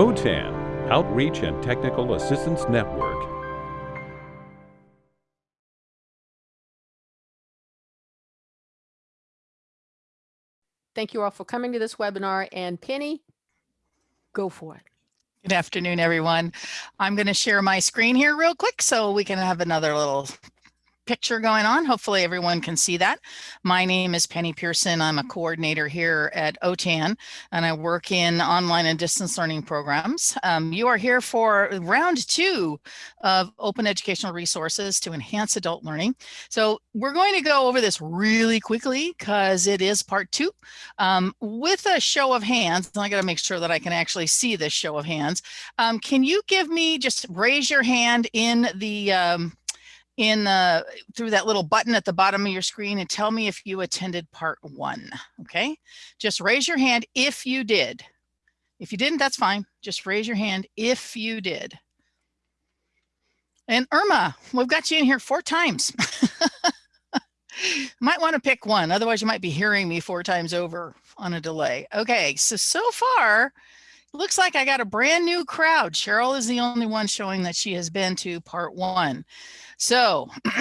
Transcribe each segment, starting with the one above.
OTAN, Outreach and Technical Assistance Network. Thank you all for coming to this webinar and Penny, go for it. Good afternoon, everyone. I'm going to share my screen here real quick so we can have another little picture going on. Hopefully everyone can see that. My name is Penny Pearson. I'm a coordinator here at OTAN and I work in online and distance learning programs. Um, you are here for round two of open educational resources to enhance adult learning. So we're going to go over this really quickly because it is part two um, with a show of hands. I got to make sure that I can actually see this show of hands. Um, can you give me just raise your hand in the um, in the through that little button at the bottom of your screen and tell me if you attended part one. Okay, just raise your hand if you did. If you didn't, that's fine. Just raise your hand if you did. And Irma, we've got you in here four times. might want to pick one, otherwise you might be hearing me four times over on a delay. Okay, so so far, looks like I got a brand new crowd. Cheryl is the only one showing that she has been to part one. So,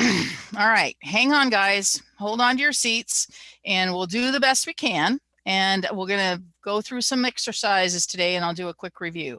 all right, hang on guys, hold on to your seats and we'll do the best we can. And we're gonna go through some exercises today and I'll do a quick review.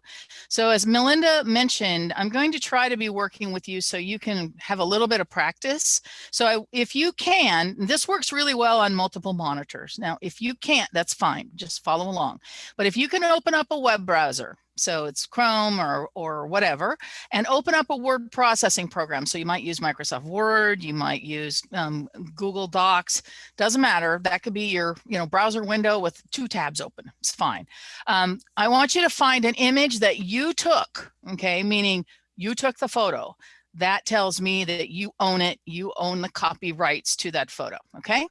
So as Melinda mentioned, I'm going to try to be working with you so you can have a little bit of practice. So I, if you can, this works really well on multiple monitors. Now, if you can't, that's fine, just follow along. But if you can open up a web browser, so it's Chrome or, or whatever, and open up a word processing program. So you might use Microsoft Word, you might use um, Google Docs, doesn't matter. That could be your you know browser window with two tabs open. It's fine. Um, I want you to find an image that you took, okay, meaning you took the photo. That tells me that you own it, you own the copyrights to that photo, okay?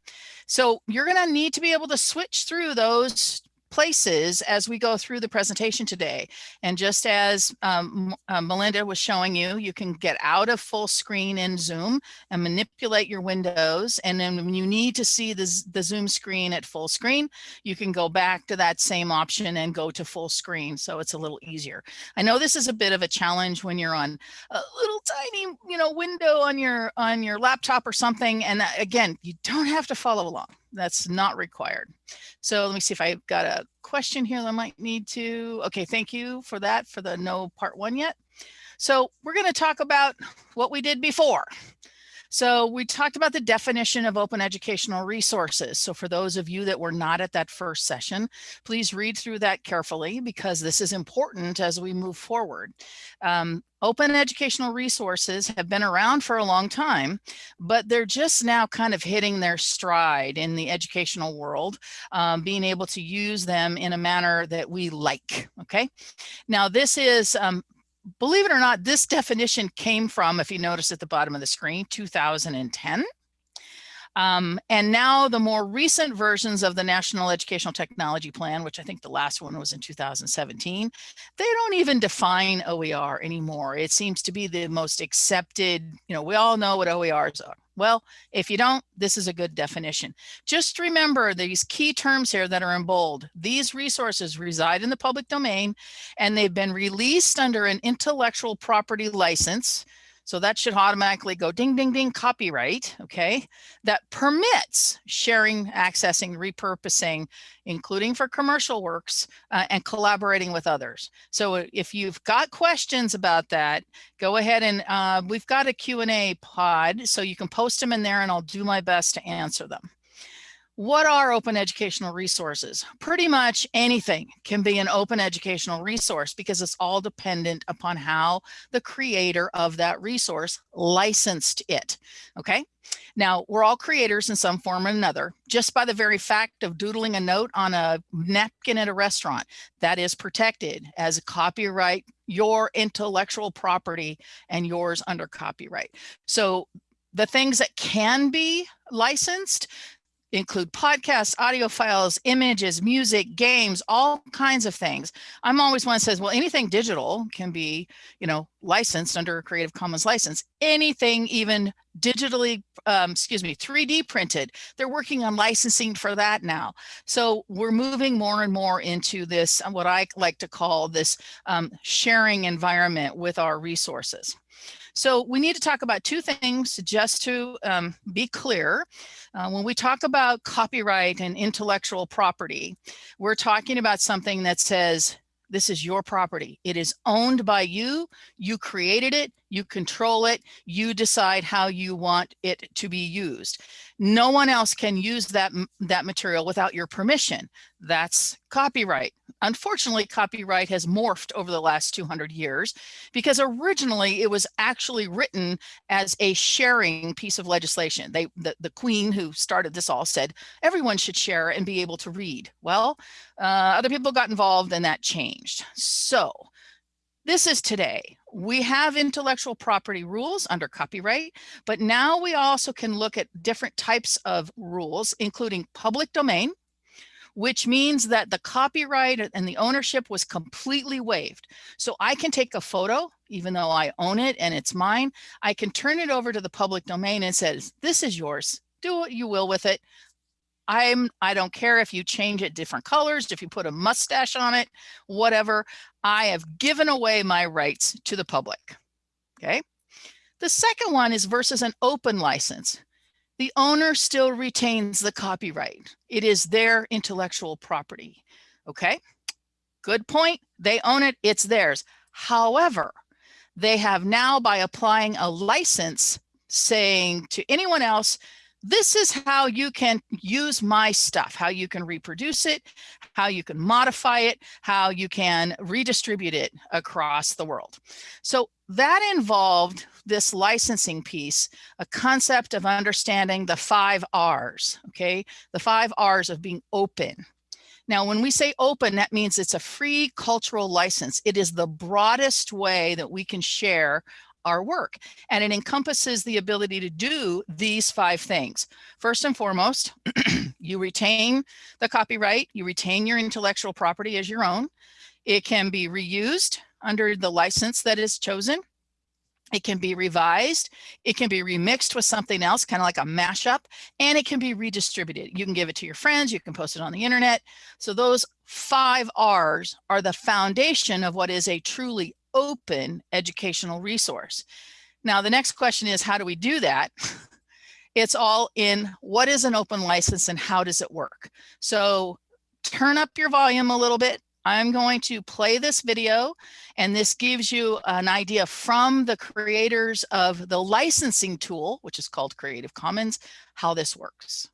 So you're gonna need to be able to switch through those places as we go through the presentation today. And just as um, uh, Melinda was showing you, you can get out of full screen in Zoom and manipulate your windows. And then when you need to see the, the Zoom screen at full screen, you can go back to that same option and go to full screen. So it's a little easier. I know this is a bit of a challenge when you're on a little tiny, you know, window on your on your laptop or something. And uh, again, you don't have to follow along that's not required. So let me see if I've got a question here that I might need to. Okay, thank you for that for the no part one yet. So we're going to talk about what we did before. So we talked about the definition of open educational resources. So for those of you that were not at that first session, please read through that carefully because this is important as we move forward. Um, open educational resources have been around for a long time, but they're just now kind of hitting their stride in the educational world, um, being able to use them in a manner that we like, okay? Now this is um, believe it or not, this definition came from, if you notice at the bottom of the screen, 2010. Um, and now the more recent versions of the National Educational Technology Plan, which I think the last one was in 2017, they don't even define OER anymore. It seems to be the most accepted, you know, we all know what OERs are. Well, if you don't, this is a good definition. Just remember these key terms here that are in bold. These resources reside in the public domain and they've been released under an intellectual property license so that should automatically go ding, ding, ding, copyright, okay? That permits sharing, accessing, repurposing, including for commercial works uh, and collaborating with others. So if you've got questions about that, go ahead and uh, we've got a Q&A pod, so you can post them in there and I'll do my best to answer them. What are open educational resources? Pretty much anything can be an open educational resource because it's all dependent upon how the creator of that resource licensed it, okay? Now, we're all creators in some form or another, just by the very fact of doodling a note on a napkin at a restaurant, that is protected as a copyright, your intellectual property and yours under copyright. So the things that can be licensed, include podcasts, audio files, images, music, games, all kinds of things. I'm always one that says, well, anything digital can be, you know, licensed under a Creative Commons license. Anything even digitally, um, excuse me, 3D printed. They're working on licensing for that now. So we're moving more and more into this, what I like to call this um, sharing environment with our resources. So we need to talk about two things just to um, be clear. Uh, when we talk about copyright and intellectual property, we're talking about something that says, this is your property. It is owned by you. You created it. You control it. You decide how you want it to be used. No one else can use that, that material without your permission. That's copyright. Unfortunately, copyright has morphed over the last 200 years because originally it was actually written as a sharing piece of legislation. They, the, the queen who started this all said, everyone should share and be able to read. Well, uh, other people got involved and that changed. So this is today. We have intellectual property rules under copyright, but now we also can look at different types of rules, including public domain, which means that the copyright and the ownership was completely waived. So I can take a photo, even though I own it and it's mine, I can turn it over to the public domain and says, this is yours, do what you will with it. I'm, I don't care if you change it different colors, if you put a mustache on it, whatever, I have given away my rights to the public, okay? The second one is versus an open license. The owner still retains the copyright. It is their intellectual property, okay? Good point, they own it, it's theirs. However, they have now by applying a license saying to anyone else, this is how you can use my stuff, how you can reproduce it, how you can modify it, how you can redistribute it across the world. So that involved this licensing piece, a concept of understanding the five R's, okay? The five R's of being open. Now, when we say open, that means it's a free cultural license. It is the broadest way that we can share our work. And it encompasses the ability to do these five things. First and foremost, you retain the copyright, you retain your intellectual property as your own. It can be reused under the license that is chosen. It can be revised. It can be remixed with something else, kind of like a mashup, and it can be redistributed. You can give it to your friends. You can post it on the internet. So those five R's are the foundation of what is a truly open educational resource. Now, the next question is, how do we do that? it's all in what is an open license and how does it work? So turn up your volume a little bit. I'm going to play this video and this gives you an idea from the creators of the licensing tool, which is called Creative Commons, how this works.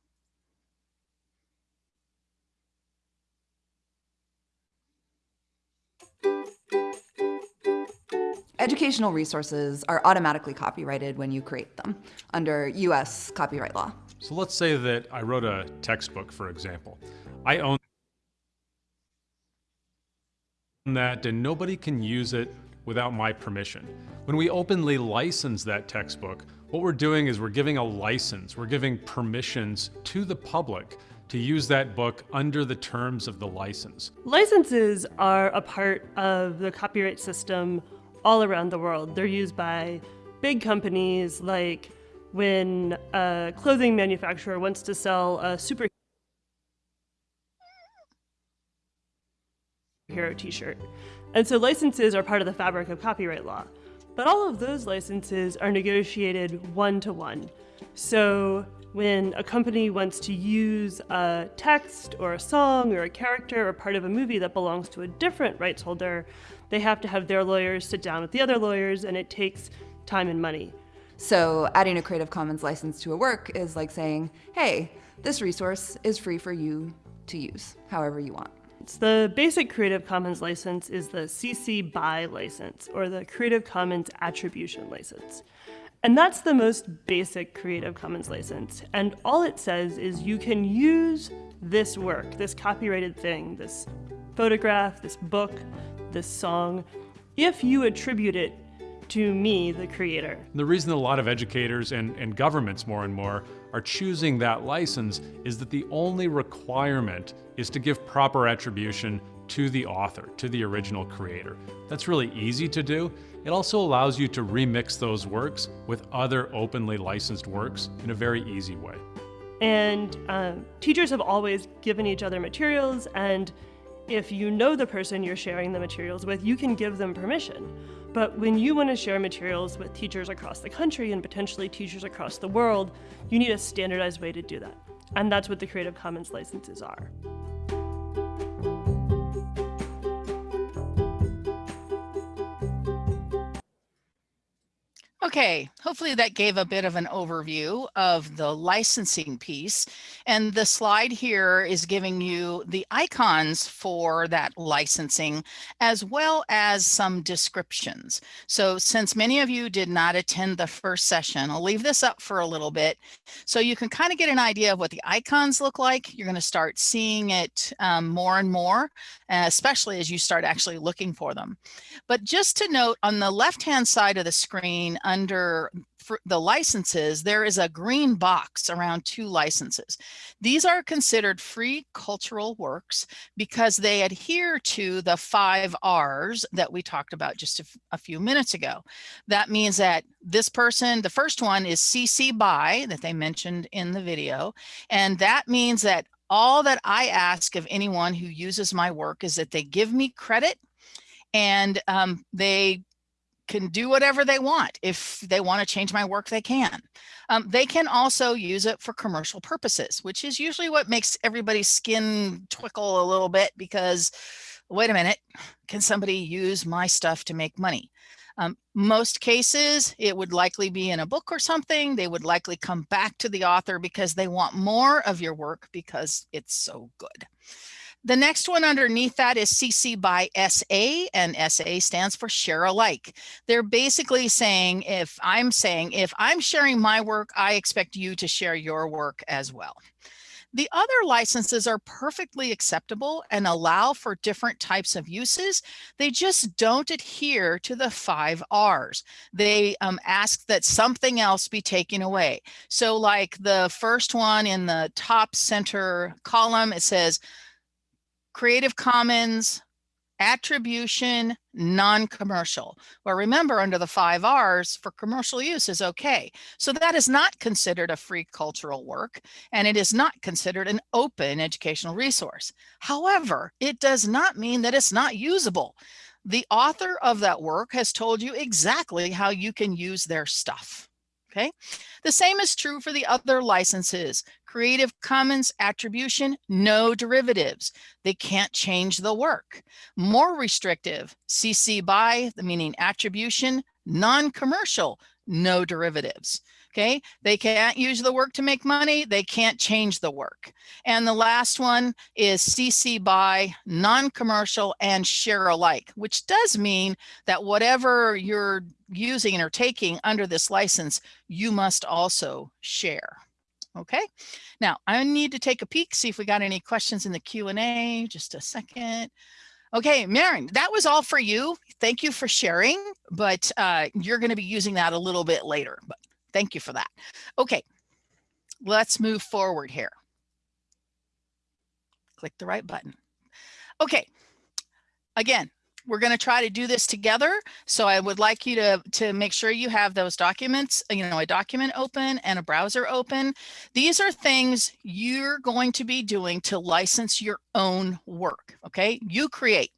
Educational resources are automatically copyrighted when you create them under US copyright law. So let's say that I wrote a textbook, for example. I own that and nobody can use it without my permission. When we openly license that textbook, what we're doing is we're giving a license, we're giving permissions to the public to use that book under the terms of the license. Licenses are a part of the copyright system all around the world. They're used by big companies like when a clothing manufacturer wants to sell a superhero t-shirt. And so licenses are part of the fabric of copyright law. But all of those licenses are negotiated one-to-one. -one. So when a company wants to use a text or a song or a character or part of a movie that belongs to a different rights holder, they have to have their lawyers sit down with the other lawyers and it takes time and money. So adding a Creative Commons license to a work is like saying, hey, this resource is free for you to use however you want. The basic Creative Commons license is the CC BY license, or the Creative Commons Attribution license. And that's the most basic Creative Commons license. And all it says is you can use this work, this copyrighted thing, this photograph, this book, this song if you attribute it to me, the creator. The reason a lot of educators and, and governments more and more are choosing that license is that the only requirement is to give proper attribution to the author, to the original creator. That's really easy to do. It also allows you to remix those works with other openly licensed works in a very easy way. And um, teachers have always given each other materials, and if you know the person you're sharing the materials with, you can give them permission. But when you want to share materials with teachers across the country and potentially teachers across the world, you need a standardized way to do that. And that's what the Creative Commons licenses are. Okay, hopefully that gave a bit of an overview of the licensing piece. And the slide here is giving you the icons for that licensing, as well as some descriptions. So since many of you did not attend the first session, I'll leave this up for a little bit so you can kind of get an idea of what the icons look like. You're going to start seeing it um, more and more, especially as you start actually looking for them. But just to note on the left-hand side of the screen, under the licenses, there is a green box around two licenses. These are considered free cultural works because they adhere to the five R's that we talked about just a, a few minutes ago. That means that this person, the first one is CC BY that they mentioned in the video. And that means that all that I ask of anyone who uses my work is that they give me credit and um, they can do whatever they want. If they want to change my work, they can. Um, they can also use it for commercial purposes, which is usually what makes everybody's skin twickle a little bit because, wait a minute, can somebody use my stuff to make money? Um, most cases, it would likely be in a book or something. They would likely come back to the author because they want more of your work because it's so good. The next one underneath that is CC BY SA and SA stands for share alike. They're basically saying if I'm saying if I'm sharing my work, I expect you to share your work as well. The other licenses are perfectly acceptable and allow for different types of uses. They just don't adhere to the five R's. They um, ask that something else be taken away. So like the first one in the top center column, it says, Creative Commons, attribution, non-commercial. Well, remember under the five R's for commercial use is okay. So that is not considered a free cultural work and it is not considered an open educational resource. However, it does not mean that it's not usable. The author of that work has told you exactly how you can use their stuff. Okay, the same is true for the other licenses. Creative Commons attribution, no derivatives. They can't change the work. More restrictive, CC BY, meaning attribution, non-commercial, no derivatives. Okay, they can't use the work to make money. They can't change the work. And the last one is CC BY non-commercial and share alike, which does mean that whatever you're using or taking under this license, you must also share. Okay, now I need to take a peek, see if we got any questions in the Q&A. Just a second. Okay, Marin, that was all for you. Thank you for sharing, but uh, you're going to be using that a little bit later. But Thank you for that. Okay, let's move forward here. Click the right button. Okay, again, we're going to try to do this together. So I would like you to, to make sure you have those documents, you know, a document open and a browser open. These are things you're going to be doing to license your own work. Okay, you create,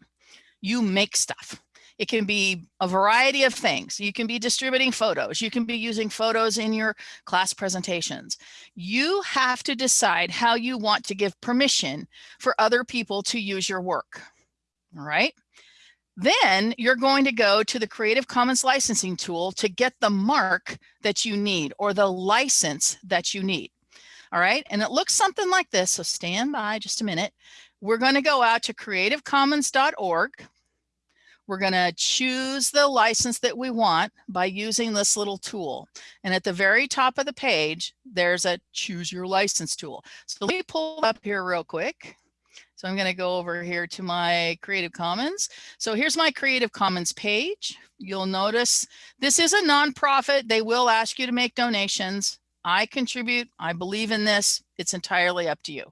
you make stuff. It can be a variety of things. You can be distributing photos. You can be using photos in your class presentations. You have to decide how you want to give permission for other people to use your work. All right. Then you're going to go to the Creative Commons licensing tool to get the mark that you need or the license that you need. All right. And it looks something like this. So stand by just a minute. We're going to go out to creativecommons.org we're going to choose the license that we want by using this little tool. And at the very top of the page, there's a choose your license tool. So let me pull up here real quick. So I'm going to go over here to my Creative Commons. So here's my Creative Commons page. You'll notice this is a nonprofit. They will ask you to make donations. I contribute. I believe in this. It's entirely up to you.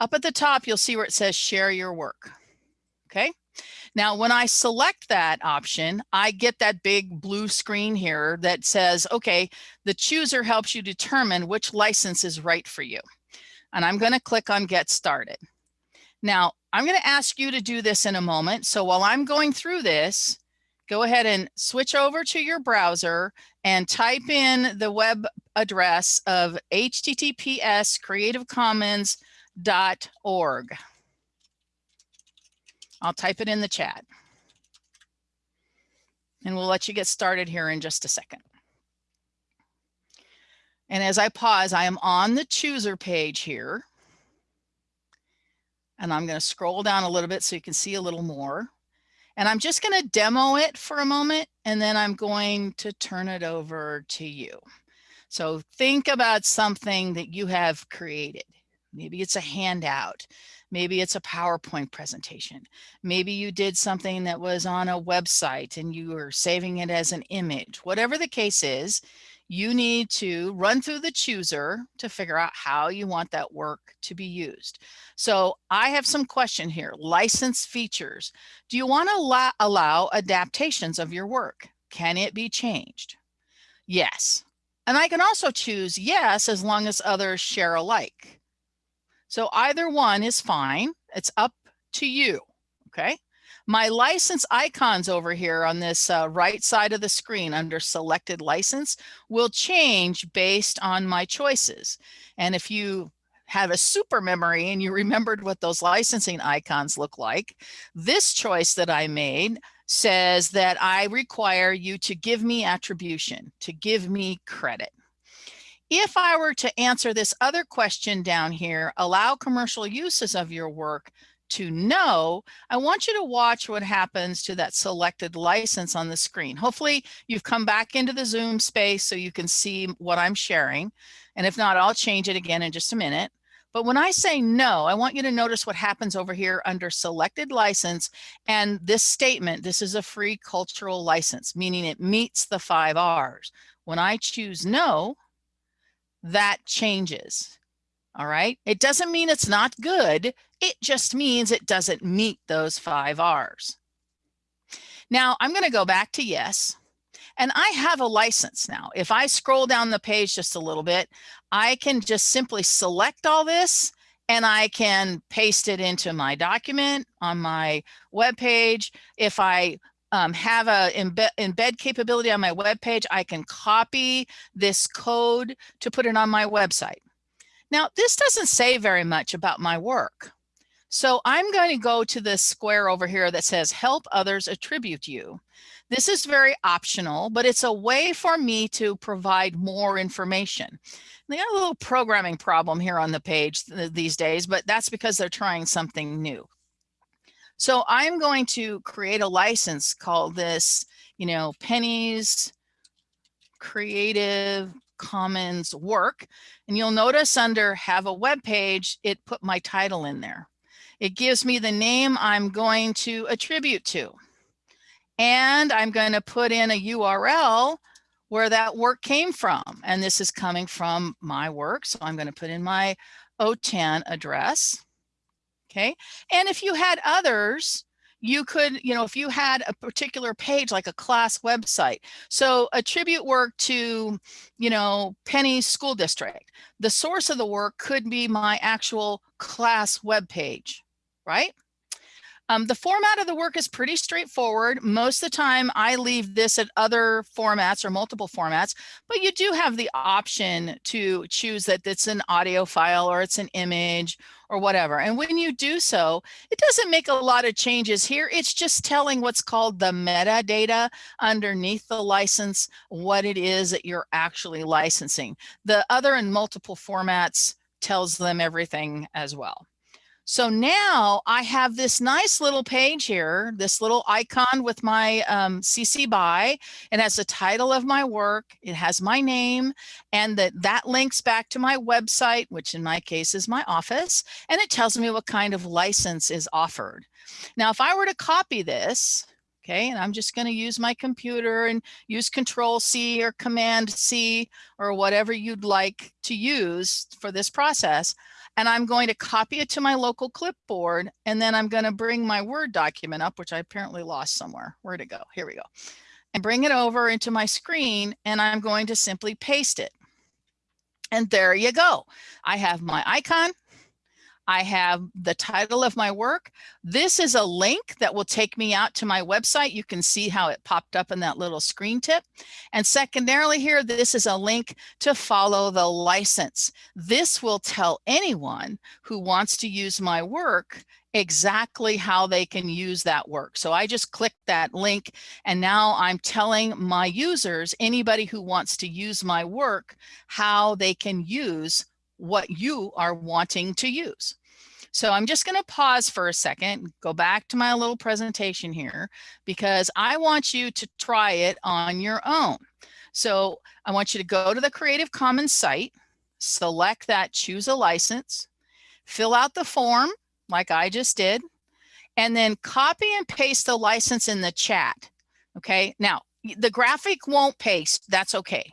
Up at the top, you'll see where it says share your work. Okay. Now, when I select that option, I get that big blue screen here that says, okay, the chooser helps you determine which license is right for you. And I'm going to click on get started. Now, I'm going to ask you to do this in a moment. So while I'm going through this, go ahead and switch over to your browser and type in the web address of https creativecommons.org. I'll type it in the chat. And we'll let you get started here in just a second. And as I pause, I am on the chooser page here. And I'm going to scroll down a little bit so you can see a little more. And I'm just going to demo it for a moment, and then I'm going to turn it over to you. So think about something that you have created. Maybe it's a handout. Maybe it's a PowerPoint presentation. Maybe you did something that was on a website and you were saving it as an image. Whatever the case is, you need to run through the chooser to figure out how you want that work to be used. So I have some question here, license features. Do you want to allow, allow adaptations of your work? Can it be changed? Yes. And I can also choose yes, as long as others share alike. So either one is fine. It's up to you. Okay. My license icons over here on this uh, right side of the screen under selected license will change based on my choices. And if you have a super memory and you remembered what those licensing icons look like, this choice that I made says that I require you to give me attribution, to give me credit. If I were to answer this other question down here, allow commercial uses of your work to know, I want you to watch what happens to that selected license on the screen. Hopefully you've come back into the Zoom space so you can see what I'm sharing. And if not, I'll change it again in just a minute. But when I say no, I want you to notice what happens over here under selected license and this statement, this is a free cultural license, meaning it meets the five R's. When I choose no, that changes. All right. It doesn't mean it's not good. It just means it doesn't meet those five R's. Now I'm going to go back to yes. And I have a license now. If I scroll down the page just a little bit, I can just simply select all this and I can paste it into my document on my web page. If I um, have a embed, embed capability on my web page, I can copy this code to put it on my website. Now, this doesn't say very much about my work. So I'm going to go to this square over here that says help others attribute you. This is very optional, but it's a way for me to provide more information. They got a little programming problem here on the page th these days, but that's because they're trying something new. So I'm going to create a license called this, you know, Penny's creative commons work. And you'll notice under have a web page, it put my title in there. It gives me the name I'm going to attribute to. And I'm going to put in a URL where that work came from. And this is coming from my work. So I'm going to put in my OTAN address. Okay. And if you had others, you could, you know, if you had a particular page like a class website, so attribute work to, you know, Penny School District, the source of the work could be my actual class web page, right? Um, the format of the work is pretty straightforward. Most of the time I leave this at other formats or multiple formats, but you do have the option to choose that it's an audio file or it's an image or whatever. And when you do so, it doesn't make a lot of changes here. It's just telling what's called the metadata underneath the license, what it is that you're actually licensing. The other in multiple formats tells them everything as well. So now I have this nice little page here, this little icon with my um, CC BY. It has the title of my work. It has my name and that that links back to my website, which in my case is my office. And it tells me what kind of license is offered. Now, if I were to copy this, Okay, and I'm just going to use my computer and use control C or command C or whatever you'd like to use for this process. And I'm going to copy it to my local clipboard. And then I'm going to bring my Word document up, which I apparently lost somewhere. Where'd it go? Here we go. And bring it over into my screen. And I'm going to simply paste it. And there you go. I have my icon. I have the title of my work. This is a link that will take me out to my website. You can see how it popped up in that little screen tip. And secondarily here, this is a link to follow the license. This will tell anyone who wants to use my work exactly how they can use that work. So I just click that link and now I'm telling my users, anybody who wants to use my work, how they can use what you are wanting to use. So I'm just going to pause for a second, go back to my little presentation here, because I want you to try it on your own. So I want you to go to the Creative Commons site, select that choose a license, fill out the form like I just did, and then copy and paste the license in the chat. Okay, now the graphic won't paste, that's okay.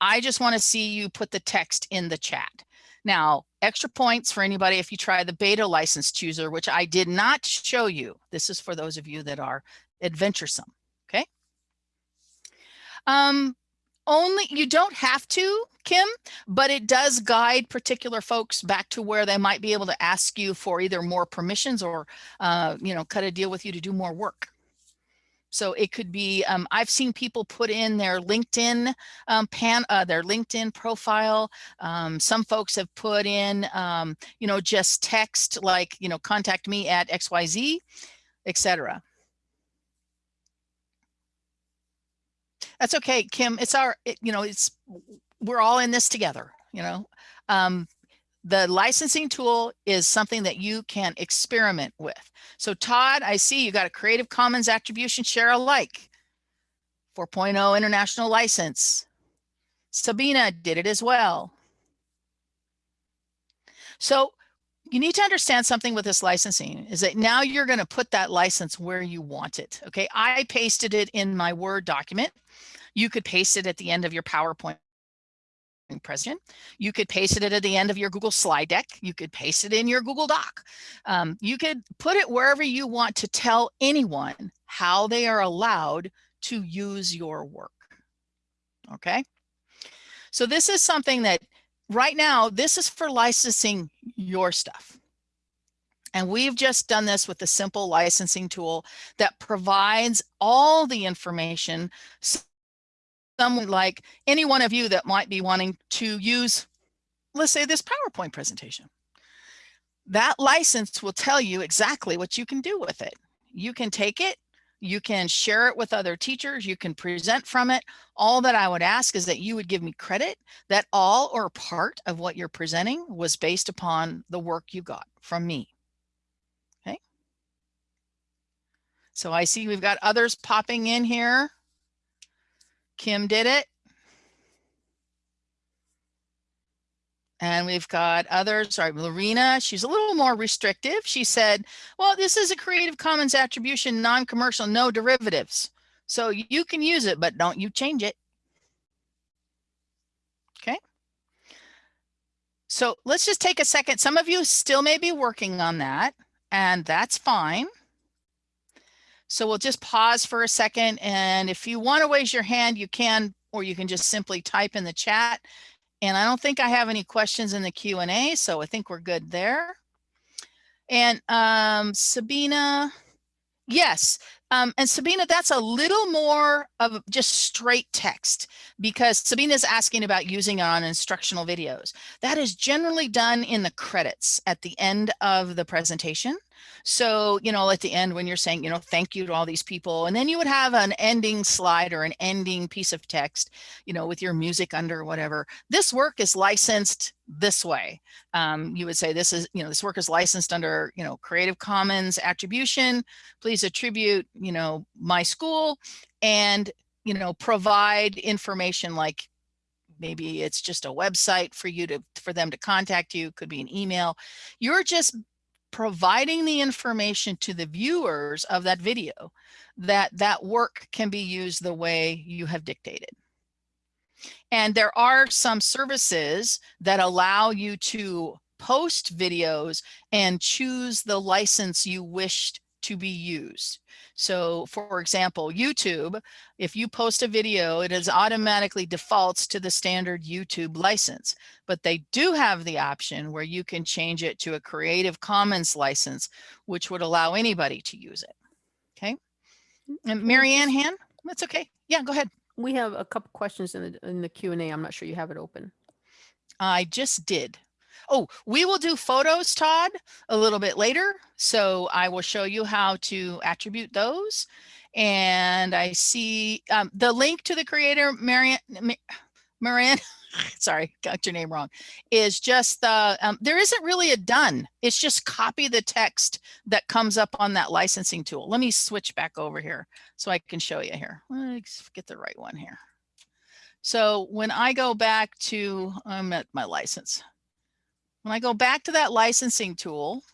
I just want to see you put the text in the chat. Now, extra points for anybody if you try the beta license chooser, which I did not show you. This is for those of you that are adventuresome, okay? Um, only, you don't have to, Kim, but it does guide particular folks back to where they might be able to ask you for either more permissions or, uh, you know, cut a deal with you to do more work. So it could be, um, I've seen people put in their LinkedIn um, pan, uh, their LinkedIn profile. Um, some folks have put in, um, you know, just text like, you know, contact me at XYZ, etc. That's okay, Kim. It's our, it, you know, it's, we're all in this together, you know. The licensing tool is something that you can experiment with. So Todd, I see you got a Creative Commons attribution share alike 4.0 international license. Sabina did it as well. So you need to understand something with this licensing is that now you're going to put that license where you want it. Okay, I pasted it in my Word document. You could paste it at the end of your PowerPoint president. You could paste it at the end of your Google slide deck. You could paste it in your Google Doc. Um, you could put it wherever you want to tell anyone how they are allowed to use your work. Okay. So this is something that right now, this is for licensing your stuff. And we've just done this with a simple licensing tool that provides all the information someone like any one of you that might be wanting to use, let's say this PowerPoint presentation. That license will tell you exactly what you can do with it. You can take it, you can share it with other teachers, you can present from it. All that I would ask is that you would give me credit that all or part of what you're presenting was based upon the work you got from me. Okay. So I see we've got others popping in here. Kim did it. And we've got others, sorry, Lorena, she's a little more restrictive. She said, well, this is a Creative Commons attribution, non-commercial, no derivatives. So you can use it, but don't you change it. Okay. So let's just take a second. Some of you still may be working on that, and that's fine. So we'll just pause for a second. And if you want to raise your hand, you can, or you can just simply type in the chat. And I don't think I have any questions in the Q&A, so I think we're good there. And um, Sabina, yes, um, and Sabina, that's a little more of just straight text because Sabina's asking about using it on instructional videos. That is generally done in the credits at the end of the presentation. So, you know, at the end when you're saying, you know, thank you to all these people, and then you would have an ending slide or an ending piece of text, you know, with your music under whatever. This work is licensed this way. Um, you would say this is, you know, this work is licensed under, you know, Creative Commons attribution. Please attribute, you know, my school and, you know, provide information like maybe it's just a website for you to for them to contact you could be an email you're just providing the information to the viewers of that video that that work can be used the way you have dictated. And there are some services that allow you to post videos and choose the license you wished to be used. So for example, YouTube, if you post a video, it is automatically defaults to the standard YouTube license, but they do have the option where you can change it to a Creative Commons license, which would allow anybody to use it. Okay. And Marianne Han, that's okay. Yeah, go ahead. We have a couple questions in the, in the Q and A. I'm not sure you have it open. I just did. Oh, we will do photos, Todd, a little bit later. So I will show you how to attribute those. And I see um, the link to the creator, Marianne, Marianne, sorry, got your name wrong, is just the, um, there isn't really a done. It's just copy the text that comes up on that licensing tool. Let me switch back over here so I can show you here. Let's get the right one here. So when I go back to, I'm at my license. When I go back to that licensing tool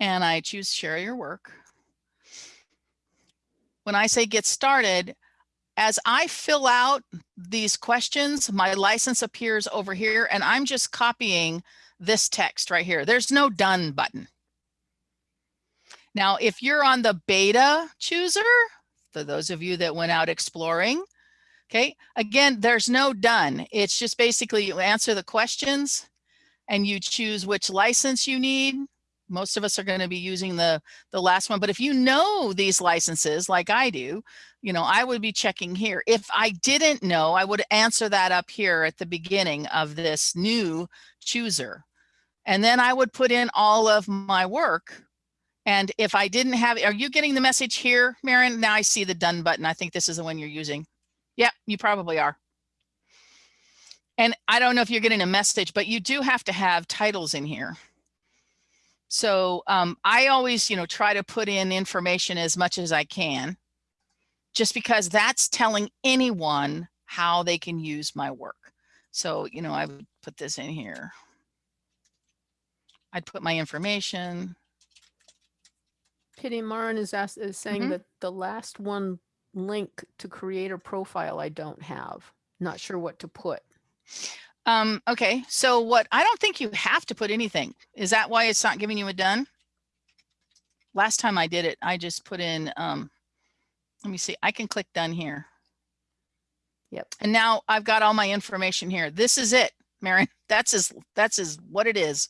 and I choose share your work, when I say get started, as I fill out these questions, my license appears over here and I'm just copying this text right here. There's no done button. Now, if you're on the beta chooser, for those of you that went out exploring, Okay, again, there's no done. It's just basically you answer the questions and you choose which license you need. Most of us are going to be using the, the last one, but if you know these licenses like I do, you know, I would be checking here. If I didn't know, I would answer that up here at the beginning of this new chooser. And then I would put in all of my work. And if I didn't have, are you getting the message here, Marin? Now I see the done button. I think this is the one you're using. Yep, you probably are. And I don't know if you're getting a message, but you do have to have titles in here. So um, I always, you know, try to put in information as much as I can, just because that's telling anyone how they can use my work. So, you know, I would put this in here. I'd put my information. Pity Marin is, asked, is saying Mhm. that the last one link to create a profile I don't have. Not sure what to put. Um, okay, so what, I don't think you have to put anything. Is that why it's not giving you a done? Last time I did it, I just put in, um, let me see, I can click done here. Yep. And now I've got all my information here. This is it, Marion. That's as, that's as what it is.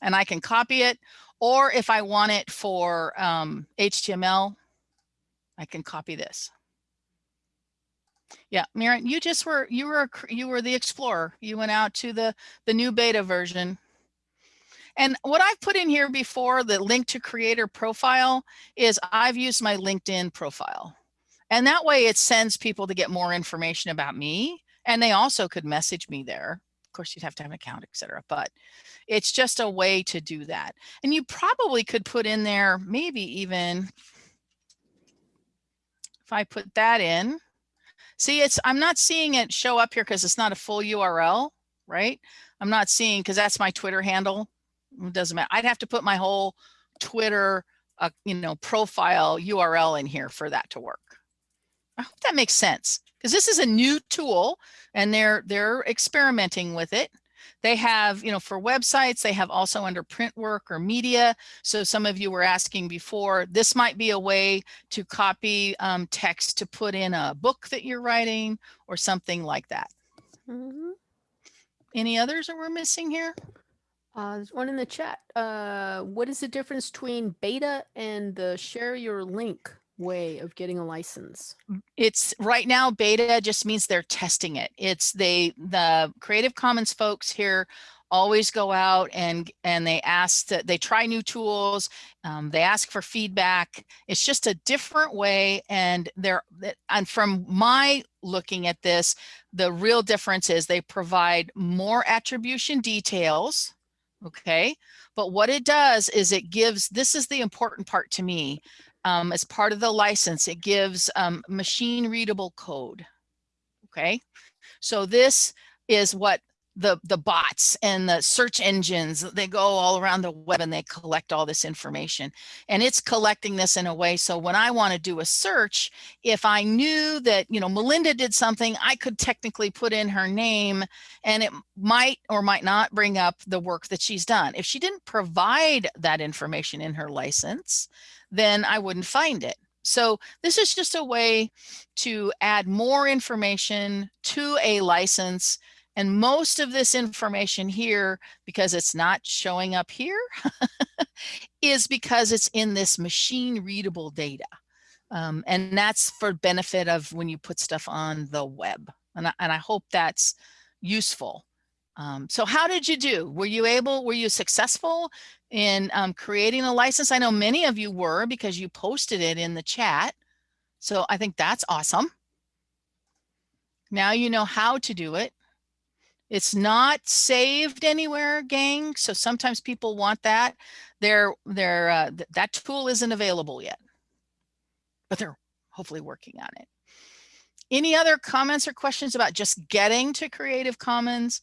And I can copy it, or if I want it for um, HTML, I can copy this. Yeah, Miriam, you just were you were you were the explorer. You went out to the the new beta version. And what I've put in here before the link to creator profile is I've used my LinkedIn profile. And that way it sends people to get more information about me. And they also could message me there. Of course, you'd have to have an account, etc. But it's just a way to do that. And you probably could put in there, maybe even if I put that in, see, it's, I'm not seeing it show up here because it's not a full URL, right? I'm not seeing, because that's my Twitter handle. It doesn't matter. I'd have to put my whole Twitter, uh, you know, profile URL in here for that to work. I hope that makes sense because this is a new tool and they're, they're experimenting with it. They have, you know, for websites, they have also under print work or media. So some of you were asking before, this might be a way to copy um, text to put in a book that you're writing or something like that. Mm -hmm. Any others that we're missing here? Uh, there's one in the chat. Uh, what is the difference between beta and the share your link way of getting a license? It's right now beta just means they're testing it. It's they the Creative Commons folks here always go out and and they ask that they try new tools um, they ask for feedback it's just a different way and they're and from my looking at this the real difference is they provide more attribution details okay but what it does is it gives this is the important part to me um, as part of the license, it gives um, machine readable code. Okay, so this is what the the bots and the search engines they go all around the web and they collect all this information and it's collecting this in a way so when i want to do a search if i knew that you know melinda did something i could technically put in her name and it might or might not bring up the work that she's done if she didn't provide that information in her license then i wouldn't find it so this is just a way to add more information to a license and most of this information here, because it's not showing up here, is because it's in this machine readable data. Um, and that's for benefit of when you put stuff on the web. And I, and I hope that's useful. Um, so how did you do? Were you able, were you successful in um, creating a license? I know many of you were because you posted it in the chat. So I think that's awesome. Now you know how to do it. It's not saved anywhere, gang. So sometimes people want that. They're, uh, th that tool isn't available yet, but they're hopefully working on it. Any other comments or questions about just getting to Creative Commons,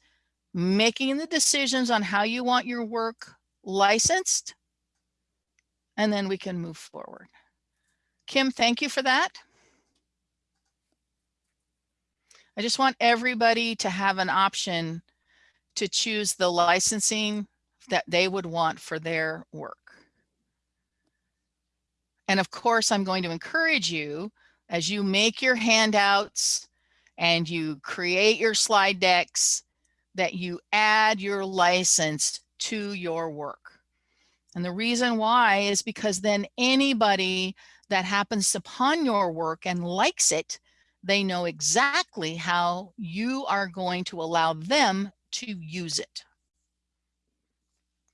making the decisions on how you want your work licensed, and then we can move forward. Kim, thank you for that. I just want everybody to have an option to choose the licensing that they would want for their work. And of course, I'm going to encourage you as you make your handouts and you create your slide decks that you add your license to your work. And the reason why is because then anybody that happens upon your work and likes it they know exactly how you are going to allow them to use it.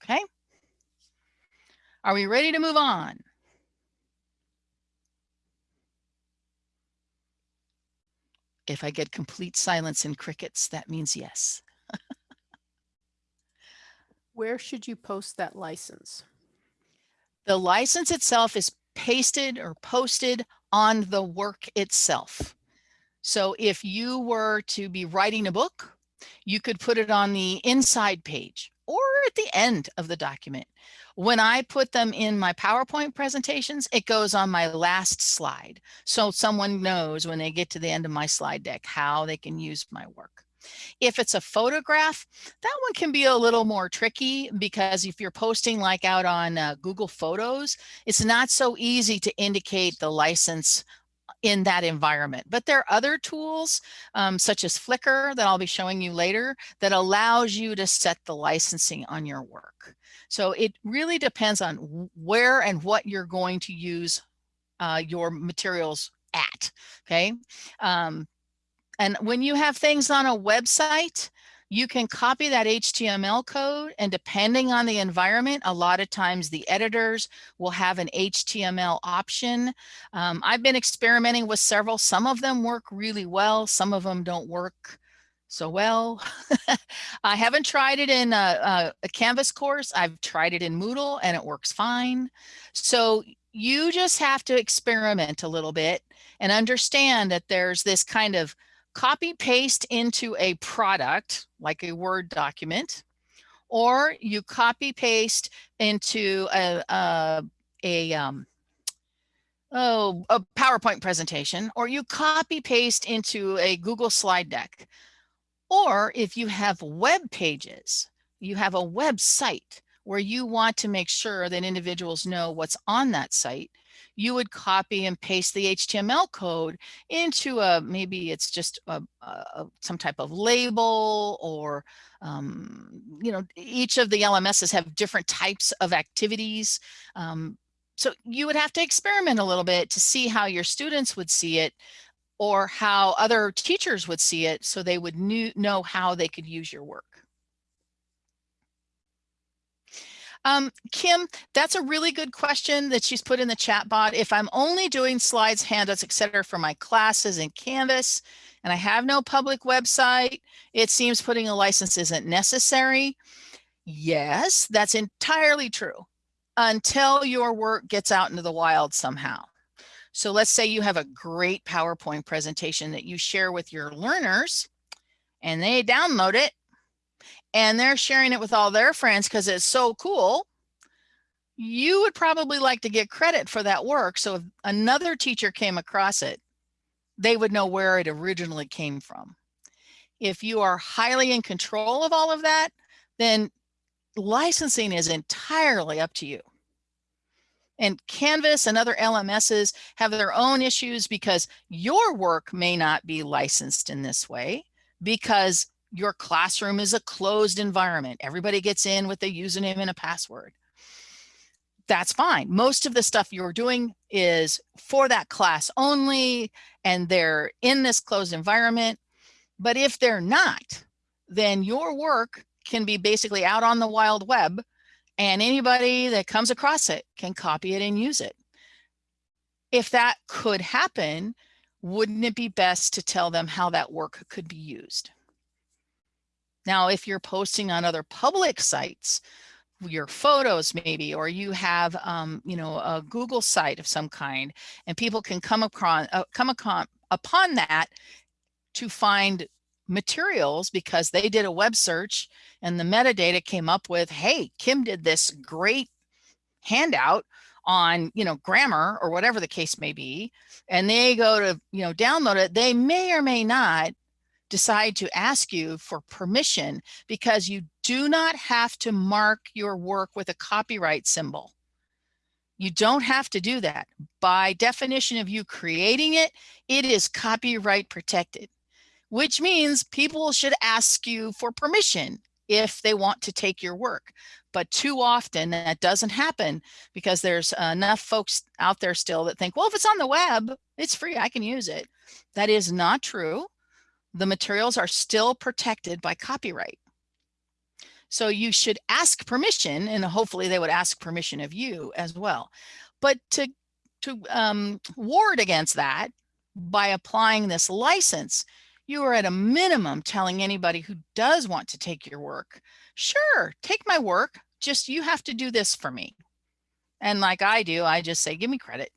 Okay. Are we ready to move on? If I get complete silence and crickets, that means yes. Where should you post that license? The license itself is pasted or posted on the work itself. So if you were to be writing a book, you could put it on the inside page or at the end of the document. When I put them in my PowerPoint presentations, it goes on my last slide. So someone knows when they get to the end of my slide deck how they can use my work. If it's a photograph, that one can be a little more tricky because if you're posting like out on uh, Google Photos, it's not so easy to indicate the license in that environment. But there are other tools um, such as Flickr that I'll be showing you later that allows you to set the licensing on your work. So it really depends on where and what you're going to use uh, your materials at, okay? Um, and when you have things on a website, you can copy that HTML code and depending on the environment, a lot of times the editors will have an HTML option. Um, I've been experimenting with several. Some of them work really well. Some of them don't work so well. I haven't tried it in a, a, a Canvas course. I've tried it in Moodle and it works fine. So you just have to experiment a little bit and understand that there's this kind of copy paste into a product like a Word document, or you copy paste into a, a, a um, oh, a PowerPoint presentation, or you copy paste into a Google slide deck. Or if you have web pages, you have a website where you want to make sure that individuals know what's on that site, you would copy and paste the HTML code into a, maybe it's just a, a, some type of label or, um, you know, each of the LMSs have different types of activities. Um, so you would have to experiment a little bit to see how your students would see it or how other teachers would see it so they would know how they could use your work. Um, Kim, that's a really good question that she's put in the chat bot. If I'm only doing slides, handouts, etc., for my classes in Canvas, and I have no public website, it seems putting a license isn't necessary. Yes, that's entirely true until your work gets out into the wild somehow. So let's say you have a great PowerPoint presentation that you share with your learners and they download it and they're sharing it with all their friends because it's so cool, you would probably like to get credit for that work. So if another teacher came across it, they would know where it originally came from. If you are highly in control of all of that, then licensing is entirely up to you. And Canvas and other LMSs have their own issues because your work may not be licensed in this way because your classroom is a closed environment. Everybody gets in with a username and a password. That's fine. Most of the stuff you're doing is for that class only, and they're in this closed environment. But if they're not, then your work can be basically out on the wild web and anybody that comes across it can copy it and use it. If that could happen, wouldn't it be best to tell them how that work could be used? Now, if you're posting on other public sites, your photos maybe, or you have, um, you know, a Google site of some kind, and people can come upon, uh, come upon, upon that to find materials because they did a web search and the metadata came up with, hey, Kim did this great handout on, you know, grammar or whatever the case may be, and they go to, you know, download it, they may or may not decide to ask you for permission because you do not have to mark your work with a copyright symbol. You don't have to do that. By definition of you creating it, it is copyright protected which means people should ask you for permission if they want to take your work. But too often that doesn't happen because there's enough folks out there still that think, well, if it's on the web, it's free, I can use it. That is not true. The materials are still protected by copyright. So you should ask permission and hopefully they would ask permission of you as well. But to, to um, ward against that by applying this license, you are at a minimum telling anybody who does want to take your work, sure, take my work, just you have to do this for me. And like I do, I just say, give me credit.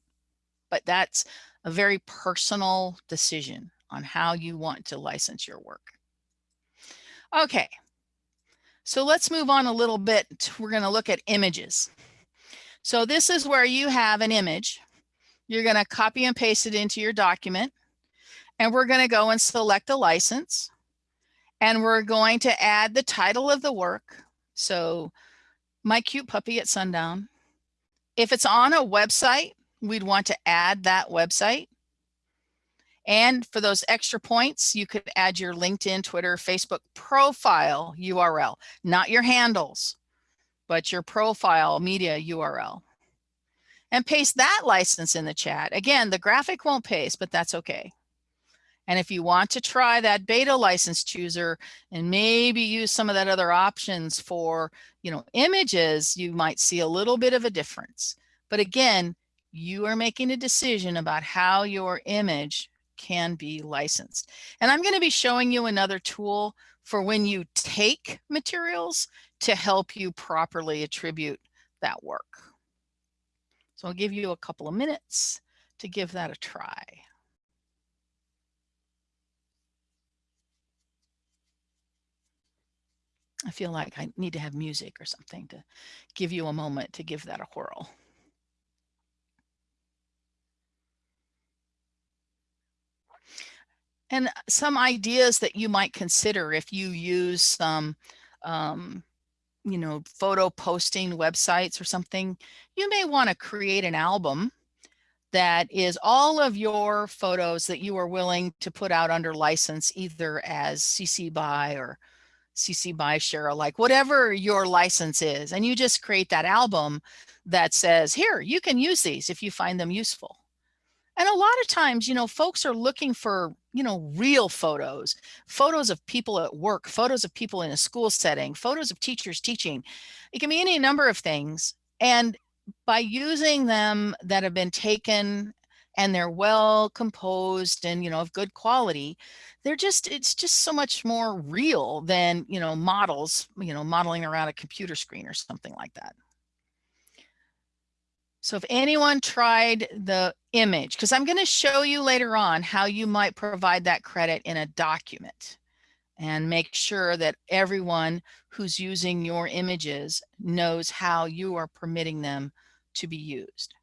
But that's a very personal decision on how you want to license your work. Okay, so let's move on a little bit. We're going to look at images. So this is where you have an image. You're going to copy and paste it into your document. And we're going to go and select a license. And we're going to add the title of the work. So my cute puppy at sundown. If it's on a website, we'd want to add that website. And for those extra points, you could add your LinkedIn, Twitter, Facebook profile URL, not your handles, but your profile media URL. And paste that license in the chat. Again, the graphic won't paste, but that's okay. And if you want to try that beta license chooser and maybe use some of that other options for, you know, images, you might see a little bit of a difference. But again, you are making a decision about how your image can be licensed. And I'm going to be showing you another tool for when you take materials to help you properly attribute that work. So I'll give you a couple of minutes to give that a try. I feel like I need to have music or something to give you a moment to give that a whirl. And some ideas that you might consider if you use some, um, you know, photo posting websites or something, you may want to create an album that is all of your photos that you are willing to put out under license, either as CC BY or CC BY share alike, whatever your license is. And you just create that album that says, here, you can use these if you find them useful. And a lot of times, you know, folks are looking for, you know, real photos, photos of people at work, photos of people in a school setting, photos of teachers teaching. It can be any number of things. And by using them that have been taken and they're well composed and, you know, of good quality, they're just, it's just so much more real than, you know, models, you know, modeling around a computer screen or something like that. So if anyone tried the image, because I'm going to show you later on how you might provide that credit in a document. and make sure that everyone who's using your images knows how you are permitting them to be used.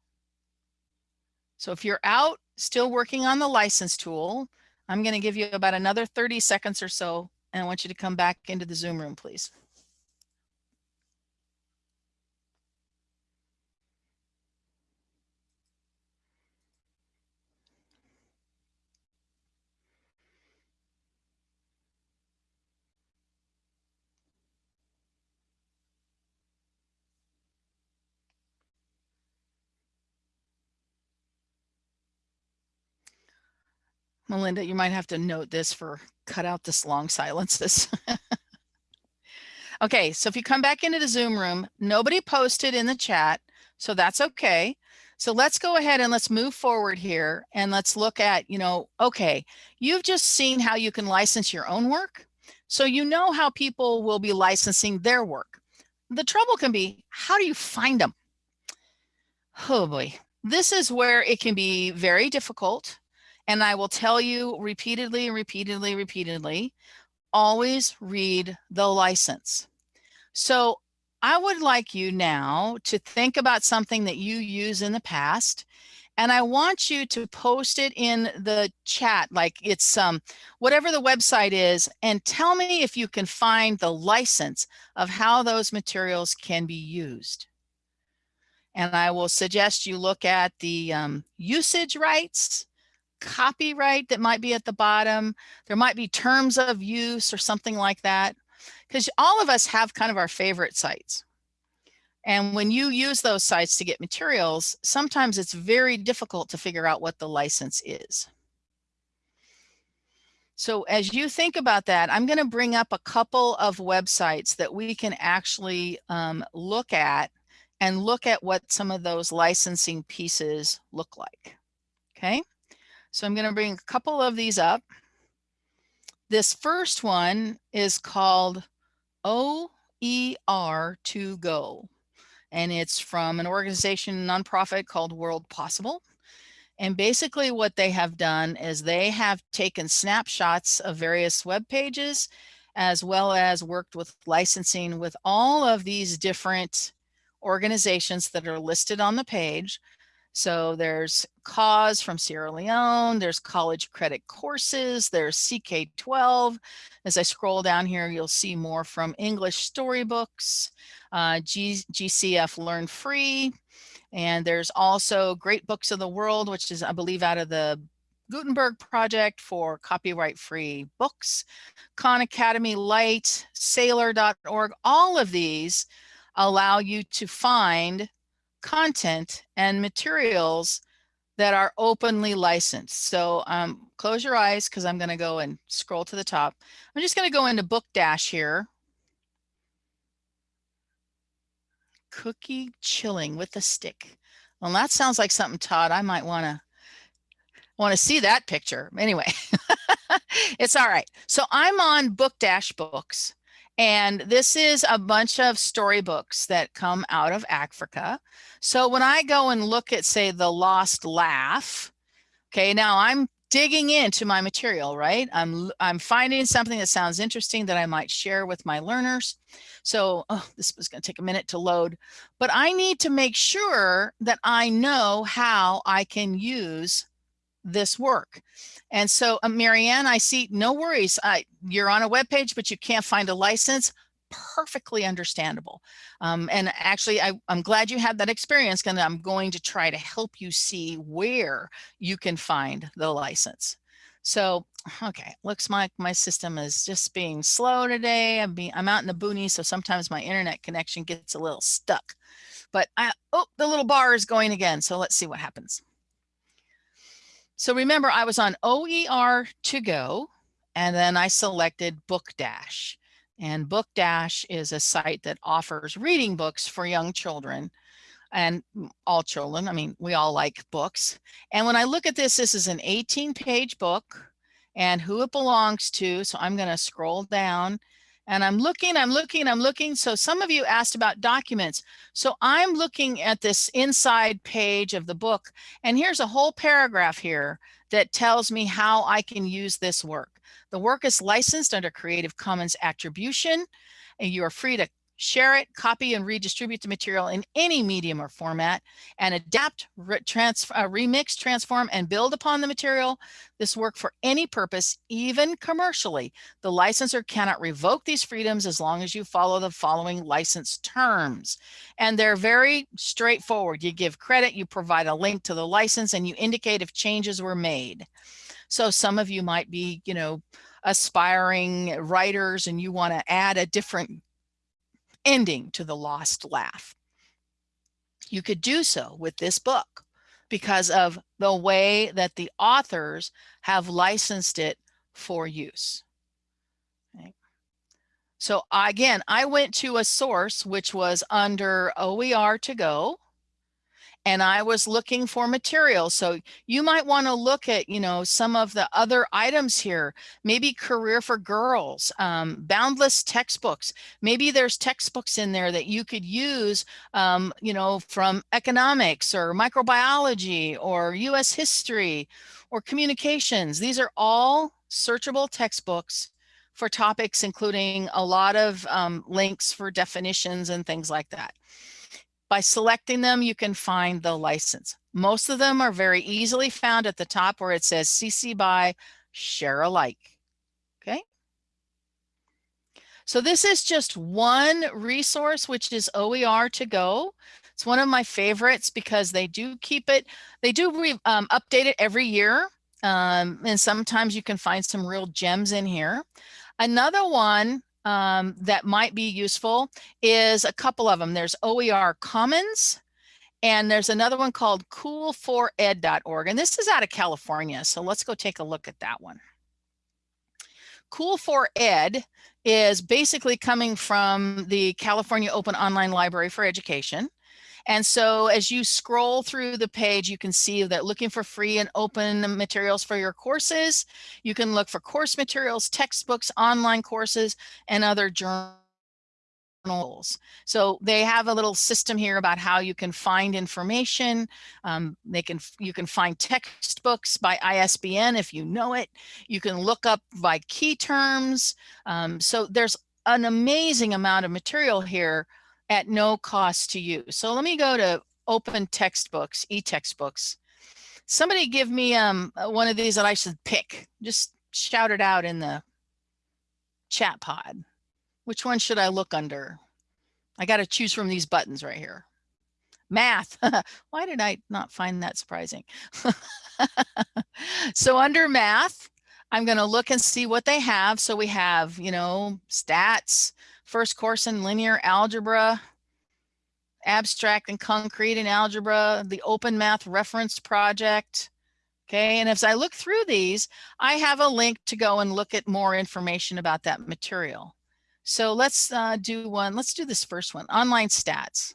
So if you're out still working on the license tool, I'm going to give you about another 30 seconds or so, and I want you to come back into the Zoom room, please. Melinda, you might have to note this for cut out this long silences. okay, so if you come back into the Zoom room, nobody posted in the chat, so that's okay. So let's go ahead and let's move forward here and let's look at, you know, okay, you've just seen how you can license your own work. So you know how people will be licensing their work. The trouble can be, how do you find them? Oh boy, this is where it can be very difficult and I will tell you repeatedly, repeatedly, repeatedly, always read the license. So I would like you now to think about something that you use in the past and I want you to post it in the chat like it's um whatever the website is and tell me if you can find the license of how those materials can be used. And I will suggest you look at the um, usage rights copyright that might be at the bottom. There might be terms of use or something like that. Because all of us have kind of our favorite sites. And when you use those sites to get materials, sometimes it's very difficult to figure out what the license is. So as you think about that, I'm going to bring up a couple of websites that we can actually um, look at and look at what some of those licensing pieces look like. Okay. So I'm going to bring a couple of these up. This first one is called OER2Go, and it's from an organization, nonprofit called World Possible. And basically what they have done is they have taken snapshots of various web pages, as well as worked with licensing with all of these different organizations that are listed on the page so there's CAUSE from Sierra Leone, there's college credit courses, there's CK12. As I scroll down here, you'll see more from English storybooks, uh, G GCF Learn Free, and there's also Great Books of the World, which is, I believe, out of the Gutenberg project for copyright free books, Khan Academy Lite, Saylor.org, all of these allow you to find content and materials that are openly licensed. So um, close your eyes because I'm going to go and scroll to the top. I'm just going to go into Book Dash here. Cookie chilling with a stick. Well, that sounds like something, Todd, I might want to want to see that picture. Anyway, it's all right. So I'm on Book Dash Books. And this is a bunch of storybooks that come out of Africa. So when I go and look at, say, The Lost Laugh, okay, now I'm digging into my material, right? I'm, I'm finding something that sounds interesting that I might share with my learners. So oh, this was going to take a minute to load, but I need to make sure that I know how I can use this work. And so, uh, Marianne, I see no worries. I, you're on a web page, but you can't find a license. Perfectly understandable. Um, and actually, I, I'm glad you had that experience and I'm going to try to help you see where you can find the license. So, okay, looks like my system is just being slow today. I'm being, I'm out in the boonies, so sometimes my internet connection gets a little stuck. But I, oh, the little bar is going again. So let's see what happens. So remember, I was on OER to go, and then I selected Book Dash. And Book Dash is a site that offers reading books for young children and all children. I mean, we all like books. And when I look at this, this is an 18 page book and who it belongs to. So I'm going to scroll down and I'm looking, I'm looking, I'm looking. So some of you asked about documents. So I'm looking at this inside page of the book, and here's a whole paragraph here that tells me how I can use this work. The work is licensed under Creative Commons Attribution, and you are free to share it, copy and redistribute the material in any medium or format, and adapt, re trans uh, remix, transform, and build upon the material. This work for any purpose, even commercially. The licensor cannot revoke these freedoms as long as you follow the following license terms. And they're very straightforward. You give credit, you provide a link to the license, and you indicate if changes were made. So some of you might be, you know, aspiring writers and you want to add a different ending to the lost laugh. You could do so with this book because of the way that the authors have licensed it for use. So again, I went to a source which was under OER to go and I was looking for material. So you might want to look at, you know, some of the other items here, maybe career for girls, um, boundless textbooks. Maybe there's textbooks in there that you could use, um, you know, from economics or microbiology or US history or communications. These are all searchable textbooks for topics, including a lot of um, links for definitions and things like that. By selecting them, you can find the license. Most of them are very easily found at the top where it says CC by share alike. Okay. So this is just one resource, which is OER to go. It's one of my favorites because they do keep it, they do um, update it every year. Um, and sometimes you can find some real gems in here. Another one um, that might be useful is a couple of them. There's OER Commons, and there's another one called cool4ed.org. And this is out of California. So let's go take a look at that one. Cool4ed is basically coming from the California Open Online Library for Education. And so as you scroll through the page, you can see that looking for free and open materials for your courses, you can look for course materials, textbooks, online courses, and other journals. So they have a little system here about how you can find information. Um, they can you can find textbooks by ISBN if you know it. You can look up by key terms. Um, so there's an amazing amount of material here at no cost to you. So let me go to open textbooks, e-textbooks. Somebody give me um, uh, one of these that I should pick. Just shout it out in the chat pod. Which one should I look under? I got to choose from these buttons right here. Math. Why did I not find that surprising? so under math, I'm going to look and see what they have. So we have, you know, stats, first course in linear algebra, abstract and concrete in algebra, the open math reference project. Okay, and as I look through these, I have a link to go and look at more information about that material. So let's uh, do one, let's do this first one, online stats.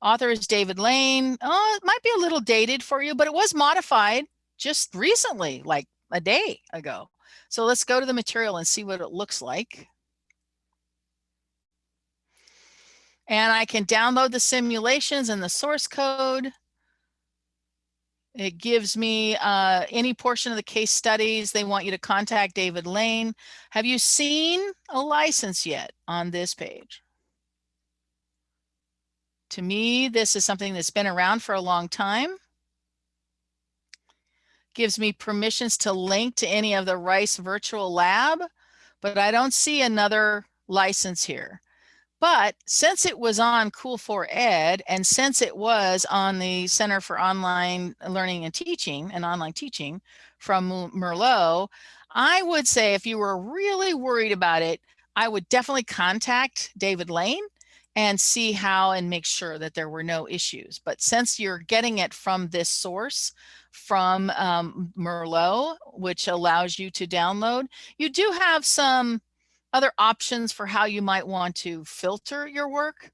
Author is David Lane. Oh, it might be a little dated for you, but it was modified just recently, like a day ago. So let's go to the material and see what it looks like. And I can download the simulations and the source code. It gives me uh, any portion of the case studies. They want you to contact David Lane. Have you seen a license yet on this page? To me, this is something that's been around for a long time. Gives me permissions to link to any of the Rice Virtual Lab, but I don't see another license here. But since it was on Cool4Ed and since it was on the Center for Online Learning and Teaching and Online Teaching from Merlot, I would say if you were really worried about it, I would definitely contact David Lane and see how and make sure that there were no issues. But since you're getting it from this source, from um, Merlot, which allows you to download, you do have some other options for how you might want to filter your work,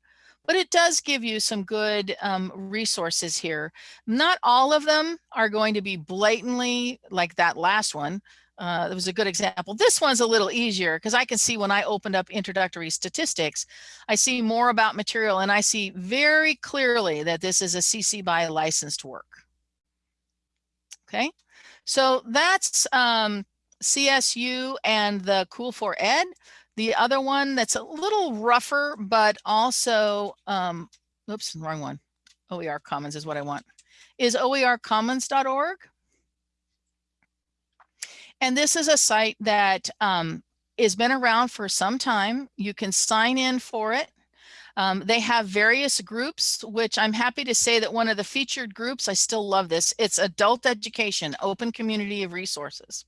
but it does give you some good um, resources here. Not all of them are going to be blatantly like that last one. Uh, that was a good example. This one's a little easier because I can see when I opened up introductory statistics, I see more about material and I see very clearly that this is a CC BY licensed work. Okay, so that's um, CSU and the Cool for Ed. The other one that's a little rougher, but also, um, oops, wrong one. OER Commons is what I want, is oercommons.org. And this is a site that um, has been around for some time. You can sign in for it. Um, they have various groups, which I'm happy to say that one of the featured groups, I still love this, it's Adult Education, Open Community of Resources.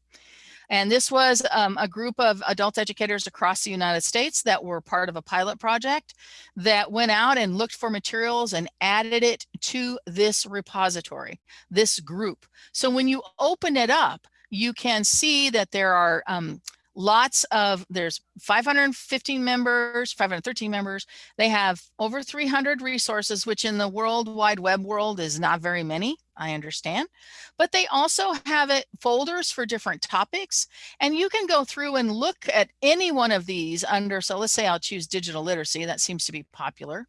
And this was um, a group of adult educators across the United States that were part of a pilot project that went out and looked for materials and added it to this repository, this group. So when you open it up, you can see that there are um, lots of, there's 515 members, 513 members. They have over 300 resources, which in the World Wide Web world is not very many, I understand. But they also have it folders for different topics. And you can go through and look at any one of these under, so let's say I'll choose digital literacy. That seems to be popular.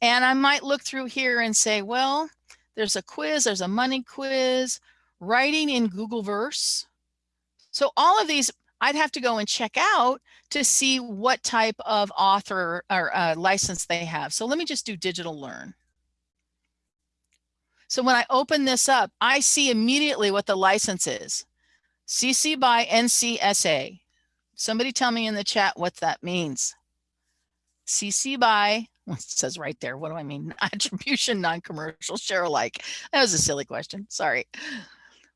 And I might look through here and say, well, there's a quiz, there's a money quiz, writing in Google Verse. So all of these I'd have to go and check out to see what type of author or uh, license they have. So let me just do digital learn. So when I open this up, I see immediately what the license is. CC by NCSA. Somebody tell me in the chat what that means. CC by, it says right there, what do I mean? Attribution, non-commercial, share alike. That was a silly question, sorry.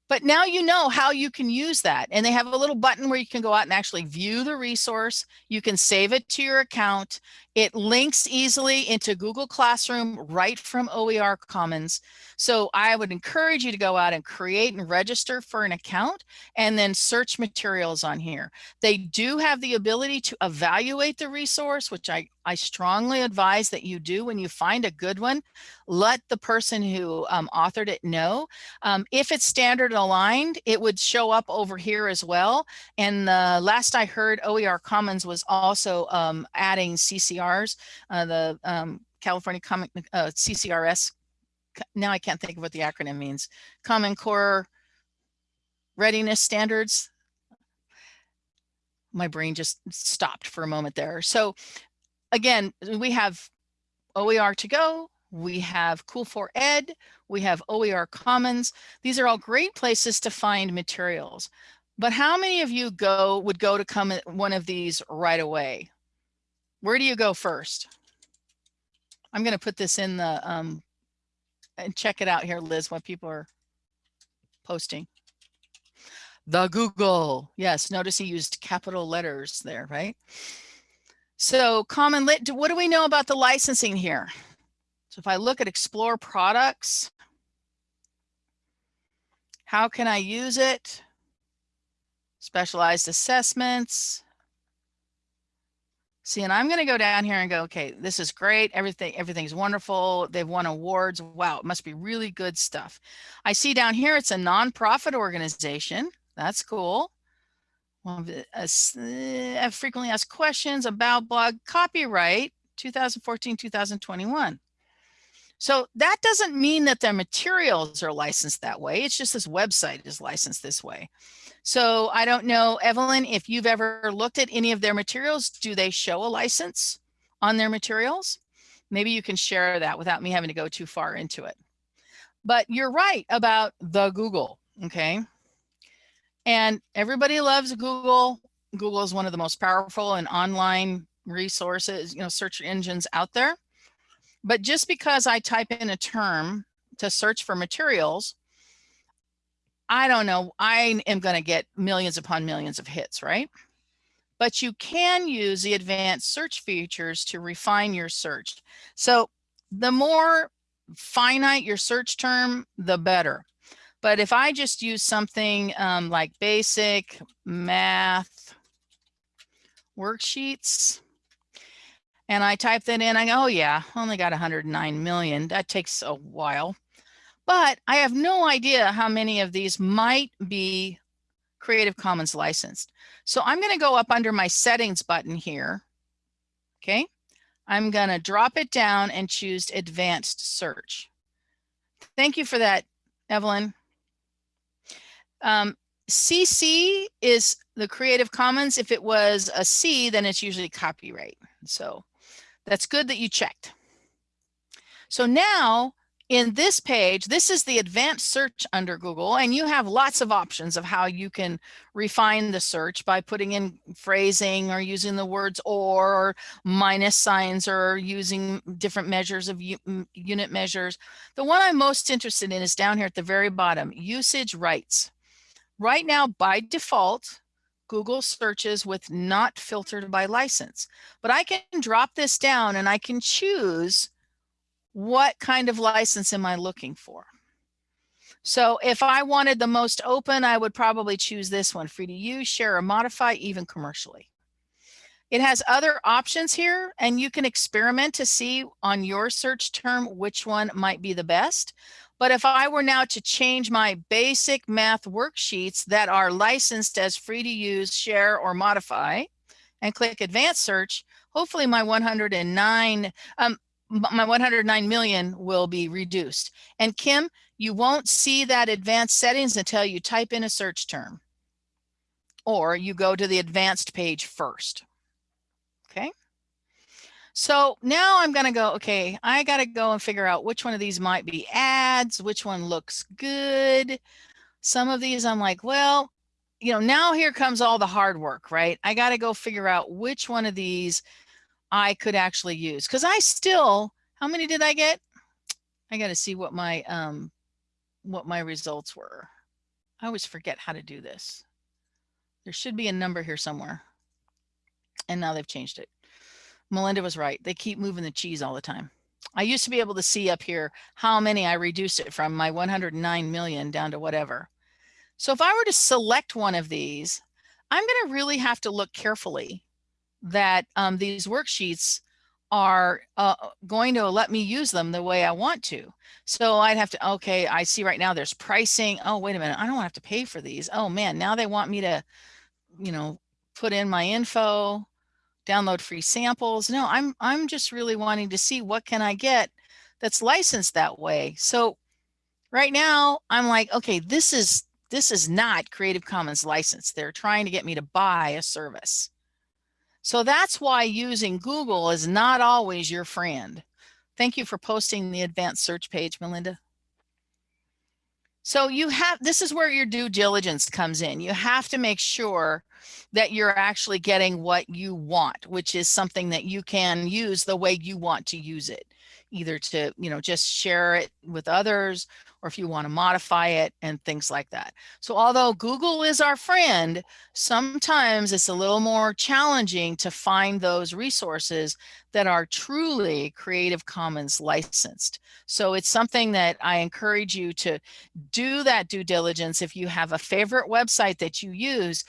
But now you know how you can use that. And they have a little button where you can go out and actually view the resource. You can save it to your account. It links easily into Google Classroom right from OER Commons. So I would encourage you to go out and create and register for an account and then search materials on here. They do have the ability to evaluate the resource, which I, I strongly advise that you do when you find a good one. Let the person who um, authored it know. Um, if it's standard aligned, it would show up over here as well. And the last I heard, OER Commons was also um, adding CCRs, uh, the um, California Common uh, CCRS. Now I can't think of what the acronym means. Common Core Readiness Standards. My brain just stopped for a moment there. So again, we have OER to go, we have Cool for Ed, we have OER Commons. These are all great places to find materials. But how many of you go would go to come one of these right away? Where do you go first? I'm going to put this in the, um, and check it out here, Liz, what people are posting. The Google. Yes, notice he used capital letters there, right? So CommonLit, what do we know about the licensing here? So if I look at explore products, how can I use it? Specialized assessments, See, and I'm going to go down here and go, okay, this is great. Everything, everything's wonderful. They've won awards. Wow, it must be really good stuff. I see down here, it's a nonprofit organization. That's cool. Uh, frequently asked questions about blog copyright 2014, 2021. So that doesn't mean that their materials are licensed that way. It's just this website is licensed this way. So I don't know, Evelyn, if you've ever looked at any of their materials, do they show a license on their materials? Maybe you can share that without me having to go too far into it. But you're right about the Google, okay? And everybody loves Google. Google is one of the most powerful and online resources, you know, search engines out there. But just because I type in a term to search for materials, I don't know, I am going to get millions upon millions of hits, right? But you can use the advanced search features to refine your search. So the more finite your search term, the better. But if I just use something um, like basic math worksheets, and I type that in, I go, oh yeah, only got 109 million. That takes a while. But I have no idea how many of these might be Creative Commons licensed. So I'm going to go up under my settings button here. Okay. I'm going to drop it down and choose advanced search. Thank you for that, Evelyn. Um, CC is the Creative Commons. If it was a C, then it's usually copyright. So that's good that you checked. So now in this page, this is the advanced search under Google, and you have lots of options of how you can refine the search by putting in phrasing or using the words or, or minus signs or using different measures of unit measures. The one I'm most interested in is down here at the very bottom, usage rights. Right now, by default, Google searches with not filtered by license, but I can drop this down and I can choose what kind of license am I looking for? So if I wanted the most open, I would probably choose this one, free to use, share or modify, even commercially. It has other options here and you can experiment to see on your search term which one might be the best. But if I were now to change my basic math worksheets that are licensed as free to use, share or modify and click advanced search, hopefully my 109, um, my 109 million will be reduced. And Kim, you won't see that advanced settings until you type in a search term or you go to the advanced page first. Okay. So now I'm going to go, okay, I got to go and figure out which one of these might be ads, which one looks good. Some of these I'm like, well, you know, now here comes all the hard work, right? I got to go figure out which one of these I could actually use because I still, how many did I get? I got to see what my, um, what my results were. I always forget how to do this. There should be a number here somewhere. And now they've changed it. Melinda was right. They keep moving the cheese all the time. I used to be able to see up here how many I reduced it from my 109 million down to whatever. So if I were to select one of these, I'm going to really have to look carefully that um, these worksheets are uh, going to let me use them the way I want to. So I'd have to, okay, I see right now there's pricing. Oh, wait a minute. I don't have to pay for these. Oh man, now they want me to, you know, put in my info, download free samples. No, I'm, I'm just really wanting to see what can I get that's licensed that way. So right now I'm like, okay, this is, this is not Creative Commons license. They're trying to get me to buy a service. So that's why using Google is not always your friend. Thank you for posting the advanced search page, Melinda. So you have, this is where your due diligence comes in. You have to make sure that you're actually getting what you want, which is something that you can use the way you want to use it, either to, you know, just share it with others or if you want to modify it and things like that. So although Google is our friend, sometimes it's a little more challenging to find those resources that are truly Creative Commons licensed. So it's something that I encourage you to do that due diligence. If you have a favorite website that you use,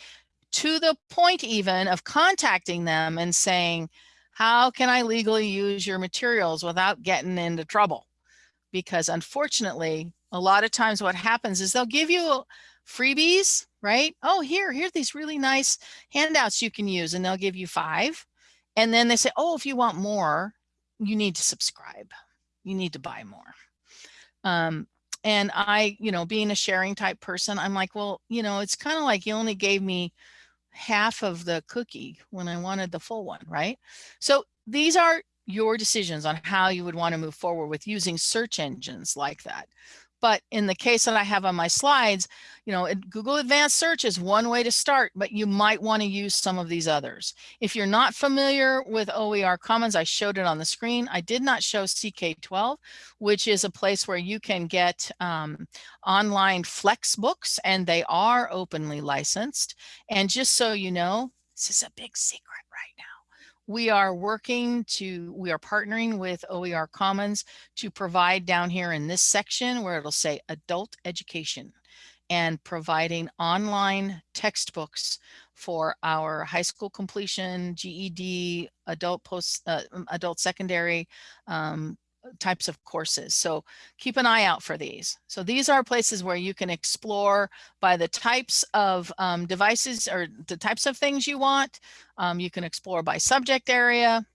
to the point even of contacting them and saying, how can I legally use your materials without getting into trouble? Because unfortunately, a lot of times what happens is they'll give you freebies, right? Oh, here, here are these really nice handouts you can use and they'll give you five. And then they say, oh, if you want more, you need to subscribe. You need to buy more. Um, and I, you know, being a sharing type person, I'm like, well, you know, it's kind of like you only gave me half of the cookie when I wanted the full one, right? So these are your decisions on how you would want to move forward with using search engines like that. But in the case that I have on my slides, you know, Google Advanced Search is one way to start, but you might want to use some of these others. If you're not familiar with OER Commons, I showed it on the screen. I did not show CK12, which is a place where you can get um, online flex books and they are openly licensed. And just so you know, this is a big secret right we are working to, we are partnering with OER Commons to provide down here in this section where it'll say adult education and providing online textbooks for our high school completion, GED, adult post, uh, adult secondary, um, types of courses. So keep an eye out for these. So these are places where you can explore by the types of um, devices or the types of things you want. Um, you can explore by subject area,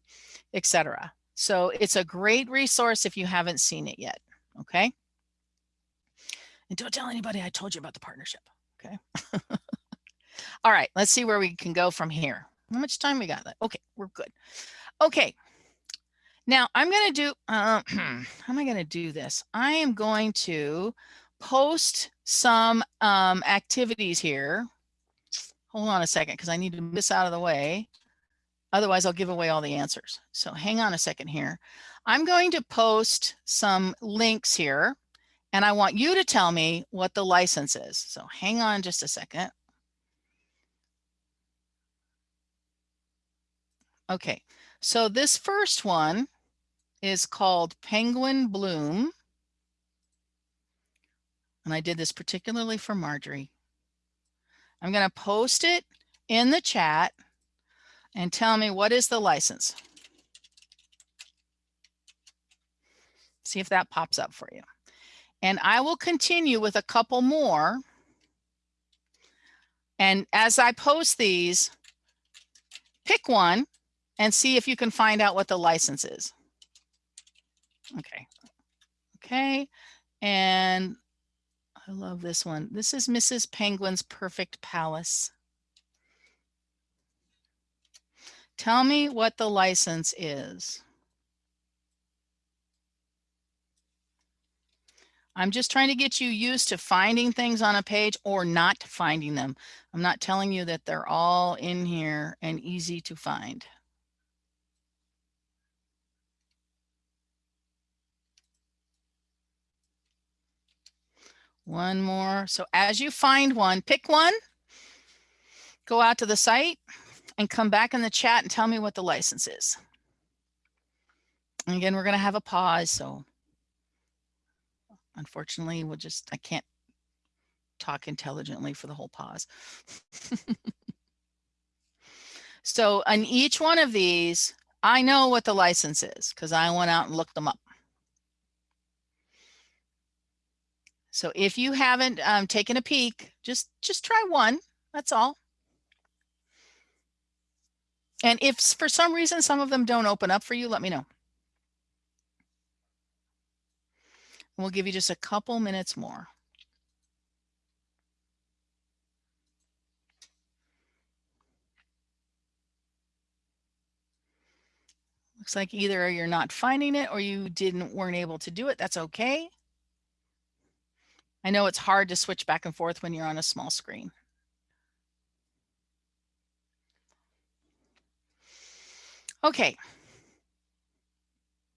etc. So it's a great resource if you haven't seen it yet. Okay. And don't tell anybody I told you about the partnership. Okay. All right, let's see where we can go from here. How much time we got? Okay, we're good. Okay. Now I'm going to do, uh, how am I going to do this? I am going to post some um, activities here. Hold on a second, because I need to miss out of the way. Otherwise, I'll give away all the answers. So hang on a second here. I'm going to post some links here, and I want you to tell me what the license is. So hang on just a second. Okay, so this first one is called Penguin Bloom. And I did this particularly for Marjorie. I'm going to post it in the chat and tell me what is the license. See if that pops up for you. And I will continue with a couple more. And as I post these, pick one and see if you can find out what the license is. Okay. Okay. And I love this one. This is Mrs. Penguin's Perfect Palace. Tell me what the license is. I'm just trying to get you used to finding things on a page or not finding them. I'm not telling you that they're all in here and easy to find. One more. So as you find one, pick one, go out to the site and come back in the chat and tell me what the license is. And again, we're going to have a pause. So unfortunately, we'll just, I can't talk intelligently for the whole pause. so on each one of these, I know what the license is because I went out and looked them up. So if you haven't um, taken a peek, just just try one. That's all. And if for some reason some of them don't open up for you, let me know. We'll give you just a couple minutes more. Looks like either you're not finding it or you didn't weren't able to do it. That's okay. I know it's hard to switch back and forth when you're on a small screen. Okay.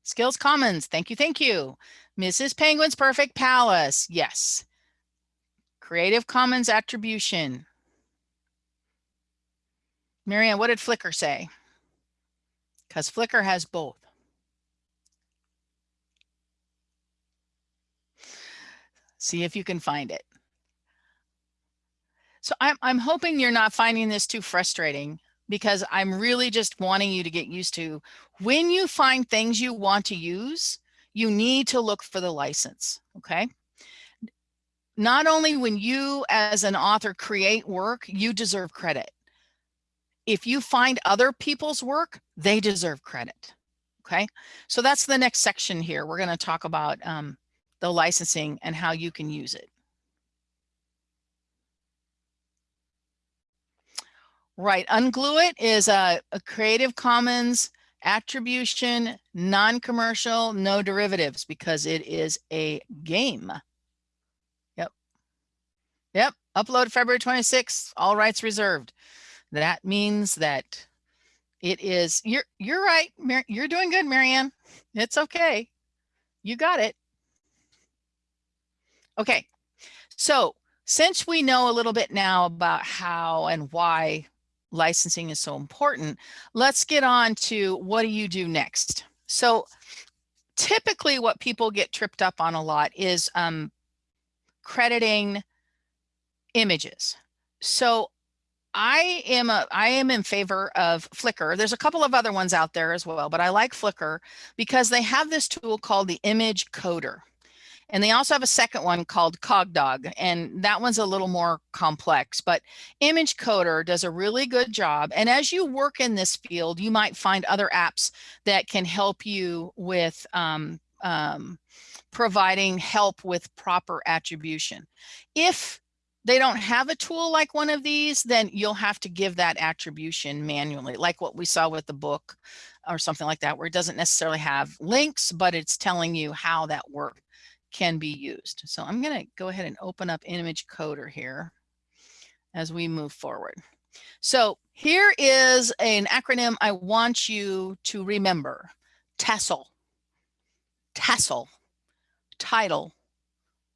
Skills Commons. Thank you. Thank you. Mrs. Penguin's Perfect Palace. Yes. Creative Commons attribution. Marianne, what did Flickr say? Because Flickr has both. See if you can find it. So I'm, I'm hoping you're not finding this too frustrating because I'm really just wanting you to get used to when you find things you want to use, you need to look for the license, okay? Not only when you as an author create work, you deserve credit. If you find other people's work, they deserve credit, okay? So that's the next section here. We're gonna talk about um, the licensing and how you can use it. Right, Unglue It is a, a Creative Commons attribution, non-commercial, no derivatives because it is a game. Yep. Yep, upload February 26th, all rights reserved. That means that it is, you're, you're right, Mar you're doing good, Marianne. It's okay. You got it. Okay, so since we know a little bit now about how and why licensing is so important, let's get on to what do you do next? So typically what people get tripped up on a lot is um, crediting images. So I am a I am in favor of Flickr. There's a couple of other ones out there as well, but I like Flickr because they have this tool called the image coder. And they also have a second one called CogDog, and that one's a little more complex, but Image Coder does a really good job. And as you work in this field, you might find other apps that can help you with um, um, providing help with proper attribution. If they don't have a tool like one of these, then you'll have to give that attribution manually, like what we saw with the book or something like that, where it doesn't necessarily have links, but it's telling you how that work can be used. So I'm going to go ahead and open up image coder here as we move forward. So here is an acronym I want you to remember. TASL, TASL, title,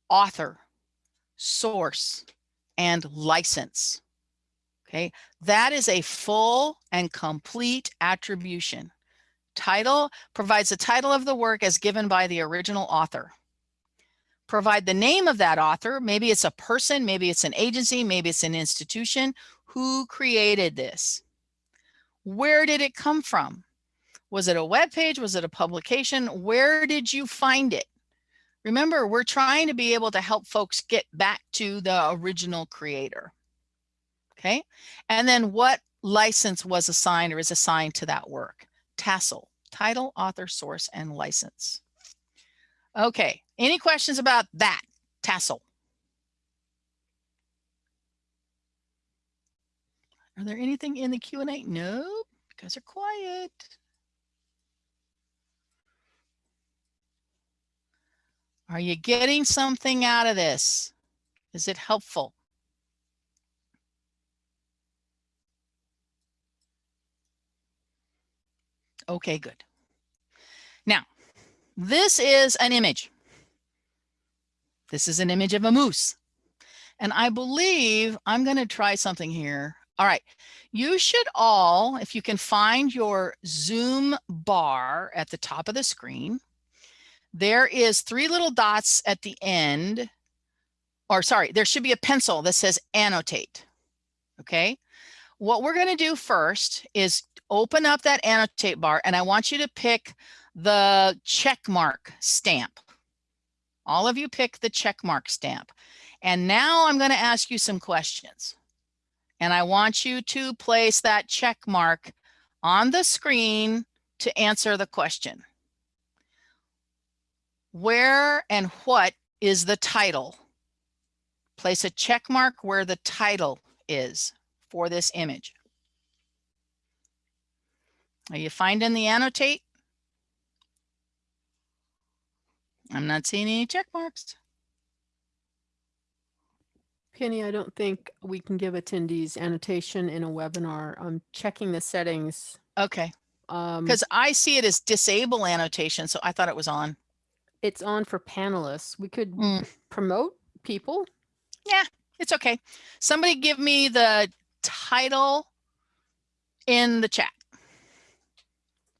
author, source, and license. Okay, that is a full and complete attribution. Title provides the title of the work as given by the original author. Provide the name of that author. Maybe it's a person, maybe it's an agency, maybe it's an institution. Who created this? Where did it come from? Was it a web page? Was it a publication? Where did you find it? Remember, we're trying to be able to help folks get back to the original creator. Okay. And then what license was assigned or is assigned to that work? Tassel, title, author, source, and license. Okay. Any questions about that? tassel? Are there anything in the Q&A? No, you guys are quiet. Are you getting something out of this? Is it helpful? Okay, good. Now, this is an image. This is an image of a moose. And I believe I'm going to try something here. All right. You should all, if you can find your Zoom bar at the top of the screen, there is three little dots at the end, or sorry, there should be a pencil that says annotate. Okay. What we're going to do first is open up that annotate bar and I want you to pick the check mark stamp. All of you pick the check mark stamp. And now I'm going to ask you some questions. And I want you to place that check mark on the screen to answer the question. Where and what is the title? Place a check mark where the title is for this image. Are you finding the annotate? I'm not seeing any check marks. Penny, I don't think we can give attendees annotation in a webinar. I'm checking the settings. Okay, Um, because I see it as disable annotation, so I thought it was on. it's on for panelists. We could Mm. promote people. Yeah, it's okay. Somebody give me the title in the chat.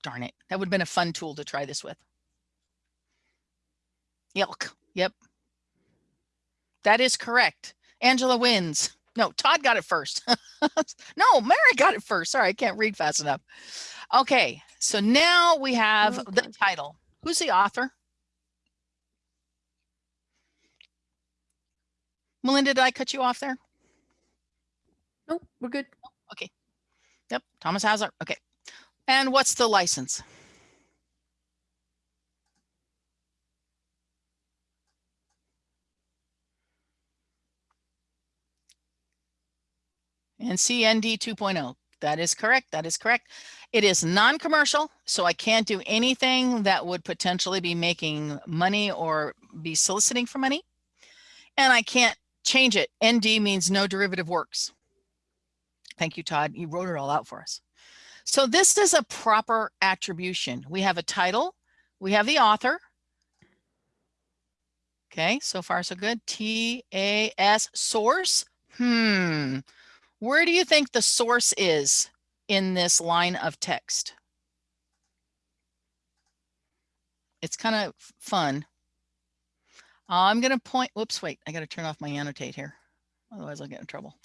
Darn it. That would have been a fun tool to try this with. Yelk. Yep. That is correct. Angela wins. No, Todd got it first. no, Mary got it first. Sorry, I can't read fast enough. Okay, so now we have the Okay. title. Who's the author? Melinda, did I cut you off there? Nope, we're good. Okay. Yep, Thomas Hauser. Okay. And what's the license? And CND 2.0. That is correct. That is correct. It is non-commercial, so I can't do anything that would potentially be making money or be soliciting for money. And I can't change it. ND means no derivative works. Thank you, Todd. You wrote it all out for us. So this is a proper attribution. We have a title, we have the author. Okay, so far so good. T-A-S source. Hmm. Where do you think the source is in this line of text? It's kind of fun. I'm going to point, whoops, wait, I got to turn off my annotate here. Otherwise I'll get in trouble.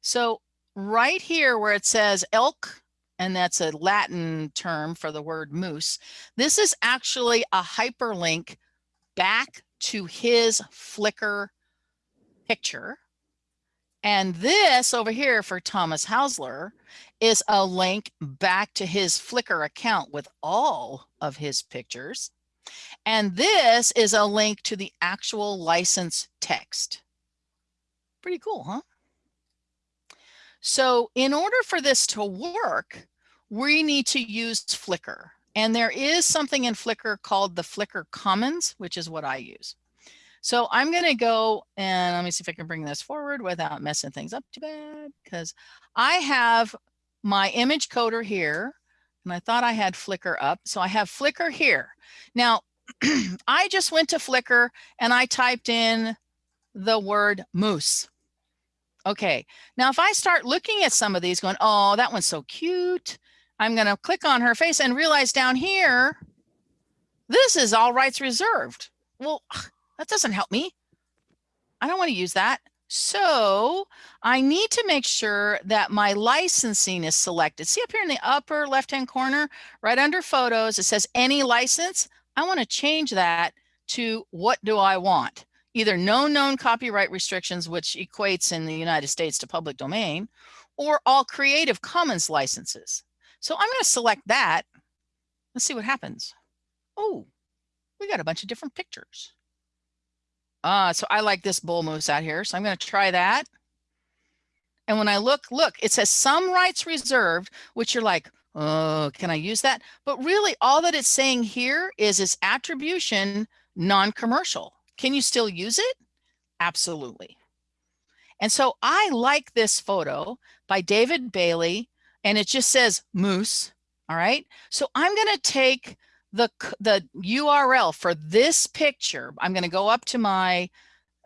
So right here where it says elk, and that's a Latin term for the word moose, this is actually a hyperlink back to his Flickr picture. And this over here for Thomas Hausler is a link back to his Flickr account with all of his pictures. And this is a link to the actual license text. Pretty cool, huh? So in order for this to work, we need to use Flickr. And there is something in Flickr called the Flickr Commons, which is what I use. So I'm going to go and let me see if I can bring this forward without messing things up too bad because I have my image coder here and I thought I had Flickr up. So I have Flickr here. Now, I just went to Flickr and I typed in the word moose. Okay, now if I start looking at some of these going, oh, that one's so cute. I'm going to click on her face and realize down here, this is all rights reserved. Well, that doesn't help me. I don't want to use that. So I need to make sure that my licensing is selected. See up here in the upper left-hand corner, right under photos, it says any license. I want to change that to what do I want? Either no known copyright restrictions, which equates in the United States to public domain, or all Creative Commons licenses. So I'm going to select that. Let's see what happens. Oh, we got a bunch of different pictures. Uh, so I like this bull moose out here. So I'm going to try that. And when I look, look, it says some rights reserved, which you're like, oh, can I use that? But really all that it's saying here is its attribution non-commercial. Can you still use it? Absolutely. And so I like this photo by David Bailey, and it just says moose. All right. So I'm going to take the, the URL for this picture. I'm going to go up to my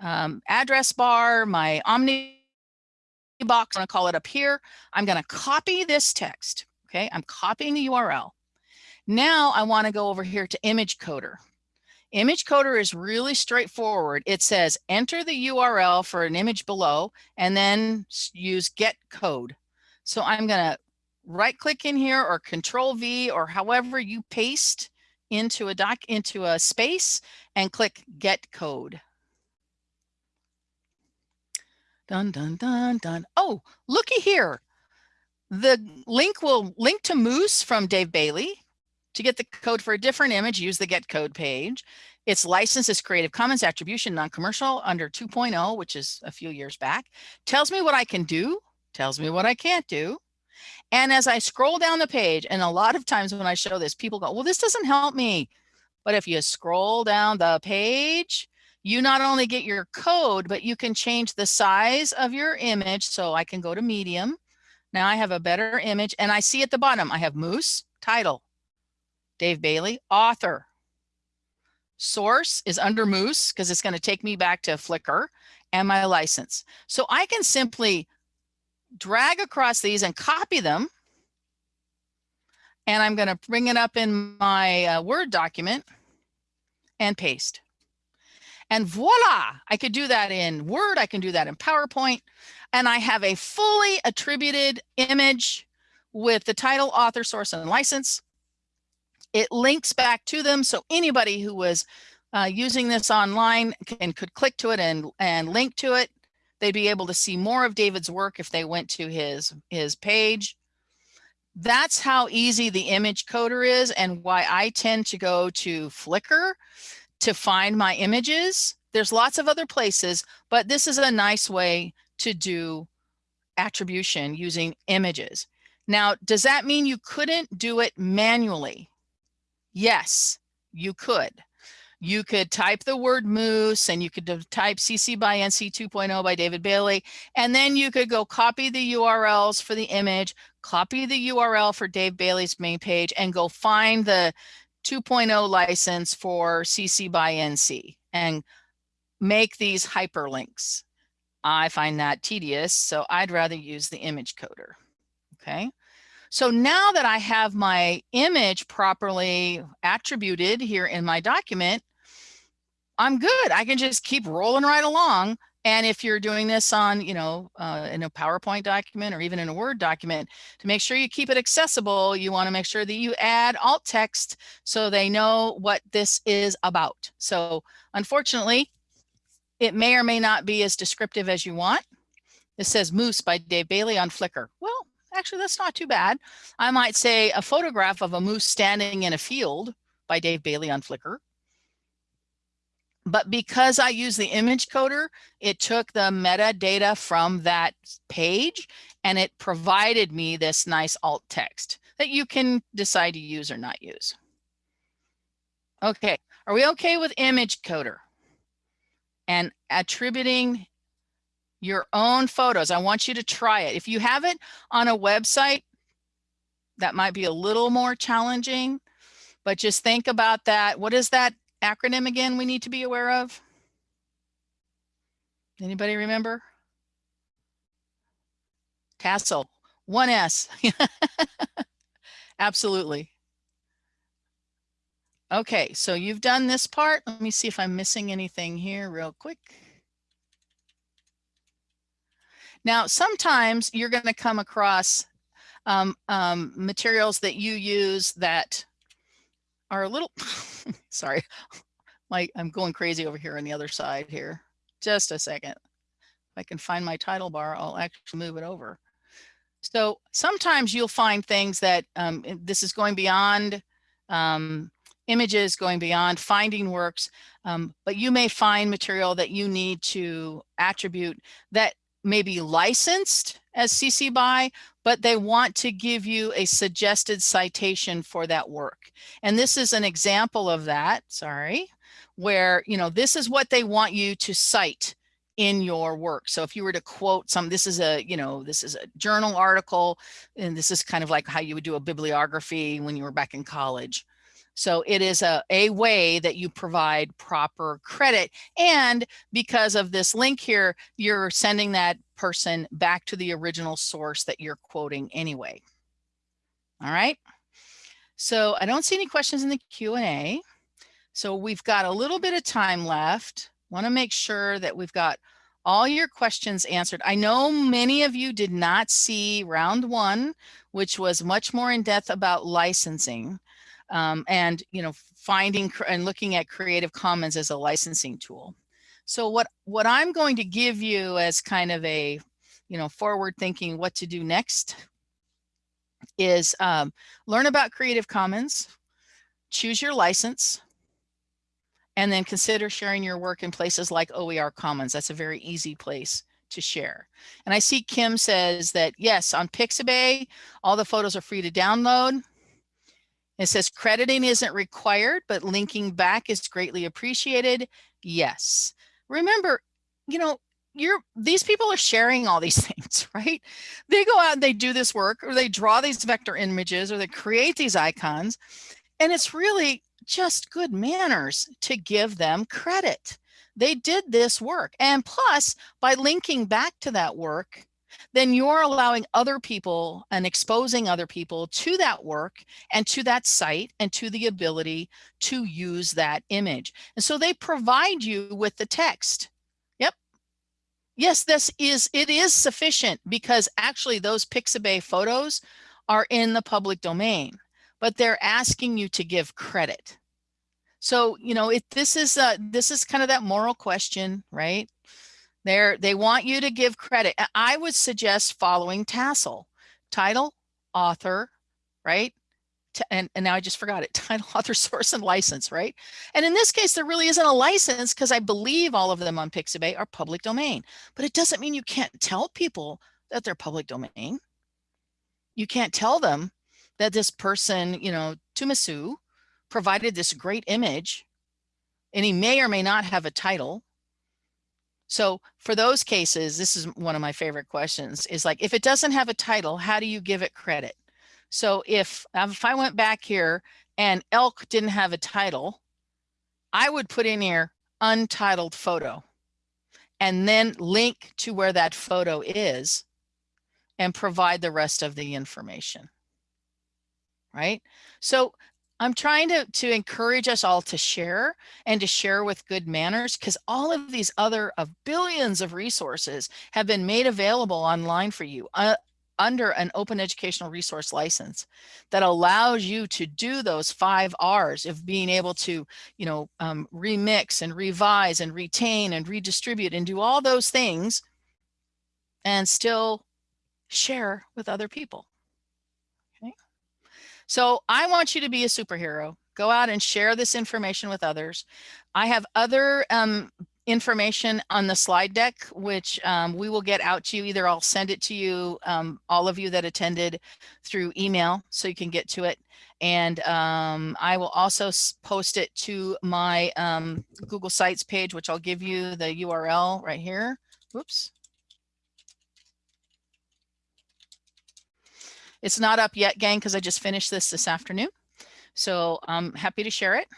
um, address bar, my Omni box, I'm going to call it up here. I'm going to copy this text. Okay. I'm copying the URL. Now I want to go over here to image coder. Image coder is really straightforward. It says enter the URL for an image below and then use get code. So I'm going to right click in here or control V or however you paste into a doc into a space and click get code. Dun, dun, dun, dun. Oh, looky here. The link will link to Moose from Dave Bailey. To get the code for a different image, use the get code page. It's licensed as Creative Commons attribution, non-commercial under 2.0, which is a few years back. Tells me what I can do, tells me what I can't do. And as I scroll down the page, and a lot of times when I show this, people go, well, this doesn't help me. But if you scroll down the page, you not only get your code, but you can change the size of your image. So I can go to medium. Now I have a better image and I see at the bottom, I have Moose, title, Dave Bailey, author. Source is under Moose because it's going to take me back to Flickr and my license. So I can simply drag across these and copy them. And I'm going to bring it up in my uh, Word document and paste. And voila, I could do that in Word, I can do that in PowerPoint, and I have a fully attributed image with the title, author, source, and license. It links back to them, so anybody who was uh, using this online can could click to it and, and link to it. They'd be able to see more of David's work if they went to his, his page. That's how easy the image coder is and why I tend to go to Flickr to find my images. There's lots of other places, but this is a nice way to do attribution using images. Now, does that mean you couldn't do it manually? Yes, you could you could type the word moose and you could type CC by NC 2.0 by David Bailey. And then you could go copy the URLs for the image, copy the URL for Dave Bailey's main page and go find the 2.0 license for CC by NC and make these hyperlinks. I find that tedious, so I'd rather use the image coder. Okay. So now that I have my image properly attributed here in my document, I'm good. I can just keep rolling right along. And if you're doing this on, you know, uh, in a PowerPoint document or even in a Word document, to make sure you keep it accessible, you want to make sure that you add alt text so they know what this is about. So unfortunately, it may or may not be as descriptive as you want. This says Moose by Dave Bailey on Flickr. Well, actually, that's not too bad. I might say a photograph of a moose standing in a field by Dave Bailey on Flickr. but because I use the image coder, it took the metadata from that page and it provided me this nice alt text that you can decide to use or not use. Okay, are we okay with image coder? And attributing your own photos. I want you to try it. If you have it on a website, that might be a little more challenging, but just think about that. What is that acronym again we need to be aware of? Anybody remember? Castle, one S. Absolutely. Okay, so you've done this part. Let me see if I'm missing anything here real quick. Now, sometimes you're going to come across um, um, materials that you use that are a little, sorry, my, I'm going crazy over here on the other side here. Just a second. If I can find my title bar, I'll actually move it over. So sometimes you'll find things that um, this is going beyond um, images, going beyond finding works, um, but you may find material that you need to attribute that may be licensed as CC BY, but they want to give you a suggested citation for that work. And this is an example of that, sorry, where, you know, this is what they want you to cite in your work. So if you were to quote some, this is a, you know, this is a journal article, and this is kind of like how you would do a bibliography when you were back in college. So it is a, a way that you provide proper credit. And because of this link here, you're sending that person back to the original source that you're quoting anyway. All right. So I don't see any questions in the Q&A. So we've got a little bit of time left. Want to make sure that we've got all your questions answered. I know many of you did not see round one, which was much more in depth about licensing um, and, you know, finding and looking at Creative Commons as a licensing tool. So what, what I'm going to give you as kind of a, you know, forward thinking what to do next is um, learn about Creative Commons, choose your license, and then consider sharing your work in places like OER Commons. That's a very easy place to share. And I see Kim says that yes, on Pixabay, all the photos are free to download. It says crediting isn't required, but linking back is greatly appreciated. Yes. Remember, you know, you're these people are sharing all these things, right? They go out and they do this work or they draw these vector images or they create these icons. And it's really just good manners to give them credit. They did this work. And plus, by linking back to that work, then you're allowing other people and exposing other people to that work and to that site and to the ability to use that image. And so they provide you with the text. Yep. Yes, this is, it is sufficient because actually those Pixabay photos are in the public domain, but they're asking you to give credit. So, you know, it, this is, this is kind of that moral question, right? They're, they want you to give credit. I would suggest following Tassel, title, author, right? And, and now I just forgot it, title, author, source, and license, right? And in this case, there really isn't a license because I believe all of them on Pixabay are public domain, but it doesn't mean you can't tell people that they're public domain. You can't tell them that this person, you know, Tumisu provided this great image and he may or may not have a title so for those cases, this is one of my favorite questions is like, if it doesn't have a title, how do you give it credit? So if, um, if I went back here and elk didn't have a title, I would put in here untitled photo and then link to where that photo is and provide the rest of the information. Right. So I'm trying to, to encourage us all to share and to share with good manners because all of these other of billions of resources have been made available online for you uh, under an open educational resource license that allows you to do those five R's of being able to, you know, um, remix and revise and retain and redistribute and do all those things and still share with other people. So I want you to be a superhero go out and share this information with others. I have other um, information on the slide deck, which um, we will get out to you. Either I'll send it to you, um, all of you that attended through email, so you can get to it. And um, I will also post it to my um, Google Sites page, which I'll give you the URL right here. Whoops. It's not up yet, gang, because I just finished this this afternoon. So I'm happy to share it.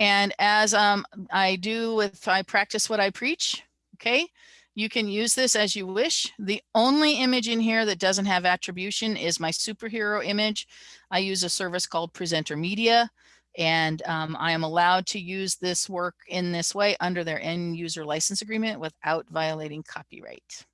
And as um, I do with, I practice what I preach, okay? You can use this as you wish. The only image in here that doesn't have attribution is my superhero image. I use a service called Presenter Media, and um, I am allowed to use this work in this way under their end user license agreement without violating copyright.